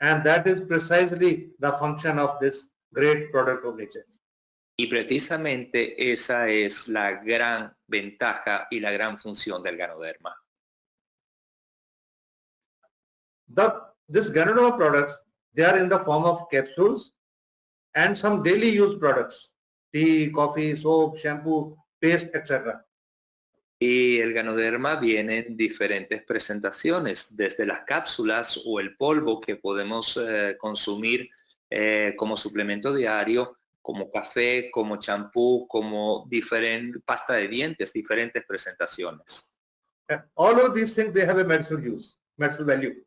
[SPEAKER 2] And that is precisely the function of this great product of nature.
[SPEAKER 1] Y precisamente esa es la gran ventaja y la gran función del ganoderma.
[SPEAKER 2] The, this Ganoderma products, they are in the form of capsules and some daily use products, tea, coffee, soap, shampoo, paste, etc.
[SPEAKER 1] Y el ganoderma viene en diferentes presentaciones, desde las cápsulas o el polvo que podemos eh, consumir eh, como suplemento diario, como café, como champú, como diferente pasta de dientes, diferentes presentaciones.
[SPEAKER 2] And all of these things, they have a medicinal use, medicinal value.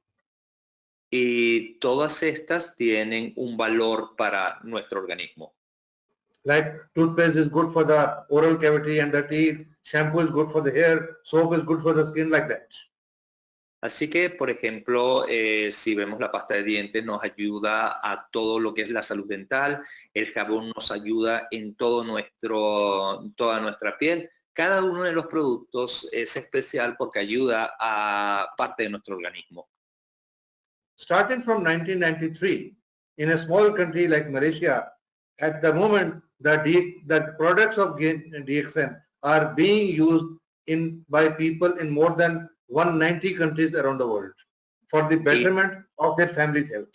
[SPEAKER 1] Y todas estas tienen un valor para nuestro organismo.
[SPEAKER 2] Like toothpaste is good for the oral cavity and the teeth, shampoo is good for the hair, soap is good for the skin, like that.
[SPEAKER 1] Así que, por ejemplo, eh, si vemos la pasta de dientes, nos ayuda a todo lo que es la salud dental, el jabón nos ayuda en todo nuestro, toda nuestra piel. Cada uno de los productos es especial porque ayuda a parte de nuestro organismo.
[SPEAKER 2] Starting from 1993, in a small country like Malaysia, at the moment, the, the products of DXN are being used in by people in more than 190 countries around the world for the betterment of their family's health.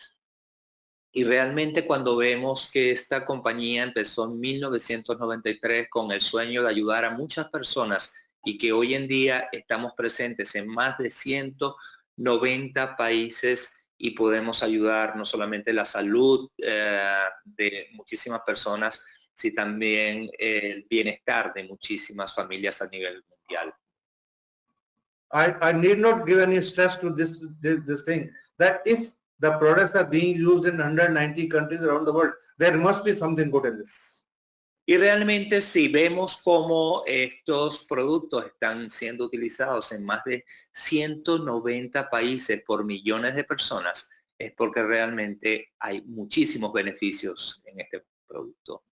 [SPEAKER 1] Y realmente cuando vemos que esta compañía empezó en 1993 con el sueño de ayudar a muchas personas y que hoy en día estamos presentes en más de 190 países y podemos ayudar no solamente la salud eh, de muchísimas personas, sino también el bienestar de muchísimas familias a nivel mundial.
[SPEAKER 2] I, I need not give any stress to this, this, this thing, that if the products are being used in 190 countries around the world, there must be something good in this.
[SPEAKER 1] Y realmente si vemos cómo estos productos están siendo utilizados en más de 190 países por millones de personas, es porque realmente hay muchísimos beneficios en este producto.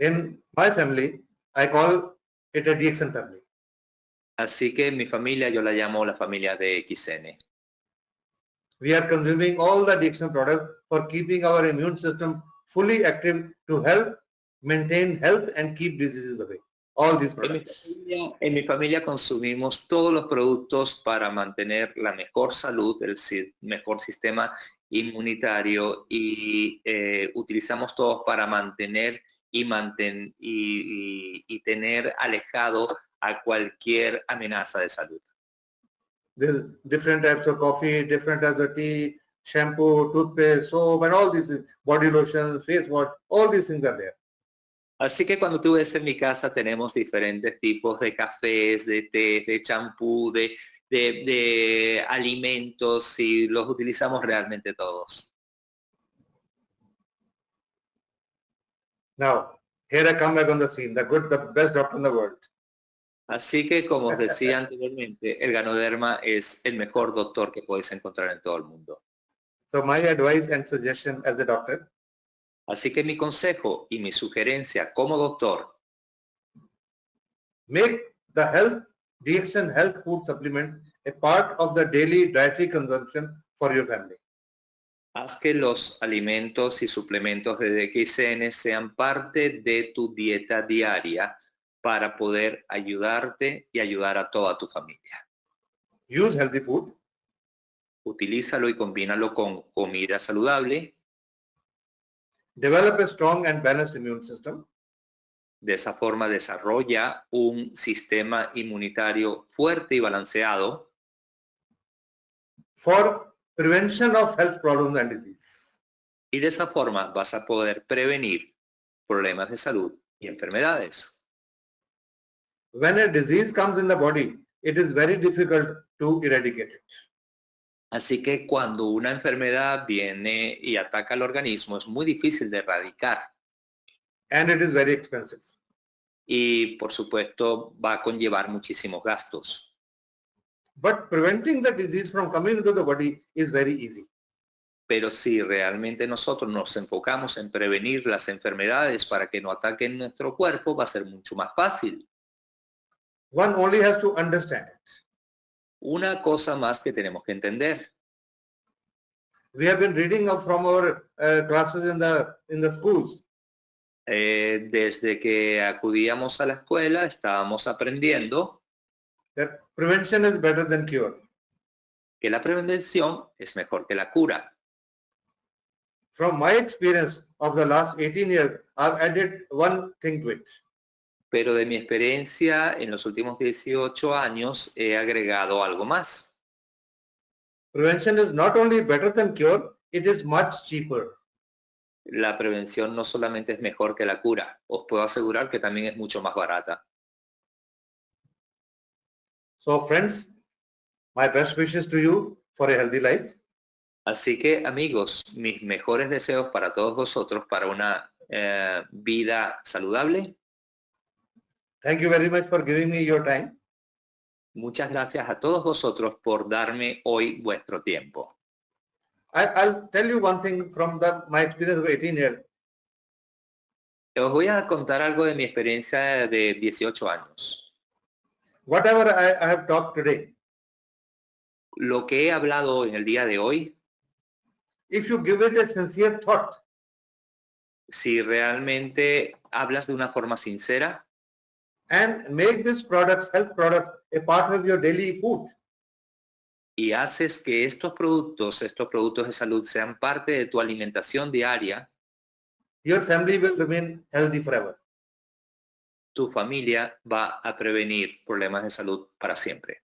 [SPEAKER 2] In my family, I call it a DXN family.
[SPEAKER 1] Así que en mi familia yo la llamo la familia de XN.
[SPEAKER 2] We are consuming all the DXN products for keeping our immune system fully active to help maintain health and keep diseases away. All these
[SPEAKER 1] En mi,
[SPEAKER 2] products.
[SPEAKER 1] familia, en mi familia consumimos todos los productos para mantener la mejor salud, el mejor sistema inmunitario y eh, utilizamos todos para mantener y, manten, y, y- y tener alejado a cualquier amenaza de salud.
[SPEAKER 2] There's different types of coffee, different types of tea, shampoo, toothpaste, soap, and all these body lotions, face wash, all these things are there.
[SPEAKER 1] Así que cuando tú ves en mi casa tenemos diferentes tipos de cafés, de té, de champú, de, de, de alimentos y los utilizamos realmente todos.
[SPEAKER 2] Now, here I come back on the scene, the good, the best doctor in the world.
[SPEAKER 1] Así que como os decía anteriormente, el ganoderma es el mejor doctor que podéis encontrar en todo el mundo.
[SPEAKER 2] So my advice and suggestion as a doctor,
[SPEAKER 1] Así que mi consejo y mi sugerencia como doctor,
[SPEAKER 2] make the health, DXN health food supplements a part of the daily dietary consumption for your family.
[SPEAKER 1] haz que los alimentos y suplementos de DXN sean parte de tu dieta diaria para poder ayudarte y ayudar a toda tu familia.
[SPEAKER 2] Use healthy food,
[SPEAKER 1] Utilízalo y combínalo con comida saludable.
[SPEAKER 2] develop a strong and balanced immune system,
[SPEAKER 1] De esa forma desarrolla un sistema inmunitario fuerte y balanceado
[SPEAKER 2] for prevention of health problems and disease.
[SPEAKER 1] y de esa forma vas a poder prevenir problemas de salud y enfermedades.
[SPEAKER 2] When a disease comes in the body, it is very difficult to eradicate it.
[SPEAKER 1] Así que cuando una enfermedad viene y ataca al organismo es muy difícil de erradicar
[SPEAKER 2] And it is very expensive.
[SPEAKER 1] y por supuesto va a conllevar muchísimos gastos.
[SPEAKER 2] But preventing the disease from coming into the body is very easy.
[SPEAKER 1] Pero si realmente nosotros nos enfocamos en prevenir las enfermedades para que no ataquen nuestro cuerpo, va a ser mucho más fácil.
[SPEAKER 2] One only has to understand it.
[SPEAKER 1] Una cosa más que tenemos que entender.
[SPEAKER 2] We have been reading up from our uh, classes in the in the schools
[SPEAKER 1] Eh, desde que acudíamos a la escuela estábamos aprendiendo
[SPEAKER 2] that prevention is better than cure.
[SPEAKER 1] que la prevención es mejor que la cura.
[SPEAKER 2] From my experience of the last 18 years, I've added one thing to it.
[SPEAKER 1] Pero de mi experiencia en los últimos 18 años he agregado algo más.
[SPEAKER 2] Prevention is not only better than cure, it is much cheaper.
[SPEAKER 1] La prevención no solamente es mejor que la cura, os puedo asegurar que también es mucho más barata.
[SPEAKER 2] So friends, my best wishes to you for a healthy life.
[SPEAKER 1] Así que amigos, mis mejores deseos para todos vosotros para una eh, vida saludable.
[SPEAKER 2] Thank you very much for giving me your time.
[SPEAKER 1] Muchas gracias a todos vosotros por darme hoy vuestro tiempo.
[SPEAKER 2] I, I'll tell you one thing from the, my experience of 18 years.
[SPEAKER 1] Os voy a contar algo de mi experiencia de 18 años.
[SPEAKER 2] Whatever I, I have talked today,
[SPEAKER 1] Lo que he hablado en el día de hoy,
[SPEAKER 2] if you give it a sincere thought,
[SPEAKER 1] si realmente hablas de una forma sincera
[SPEAKER 2] and make these products, health products, a part of your daily food,
[SPEAKER 1] y haces que estos productos, estos productos de salud sean parte de tu alimentación diaria,
[SPEAKER 2] your family will remain healthy forever.
[SPEAKER 1] tu familia va a prevenir problemas de salud para siempre.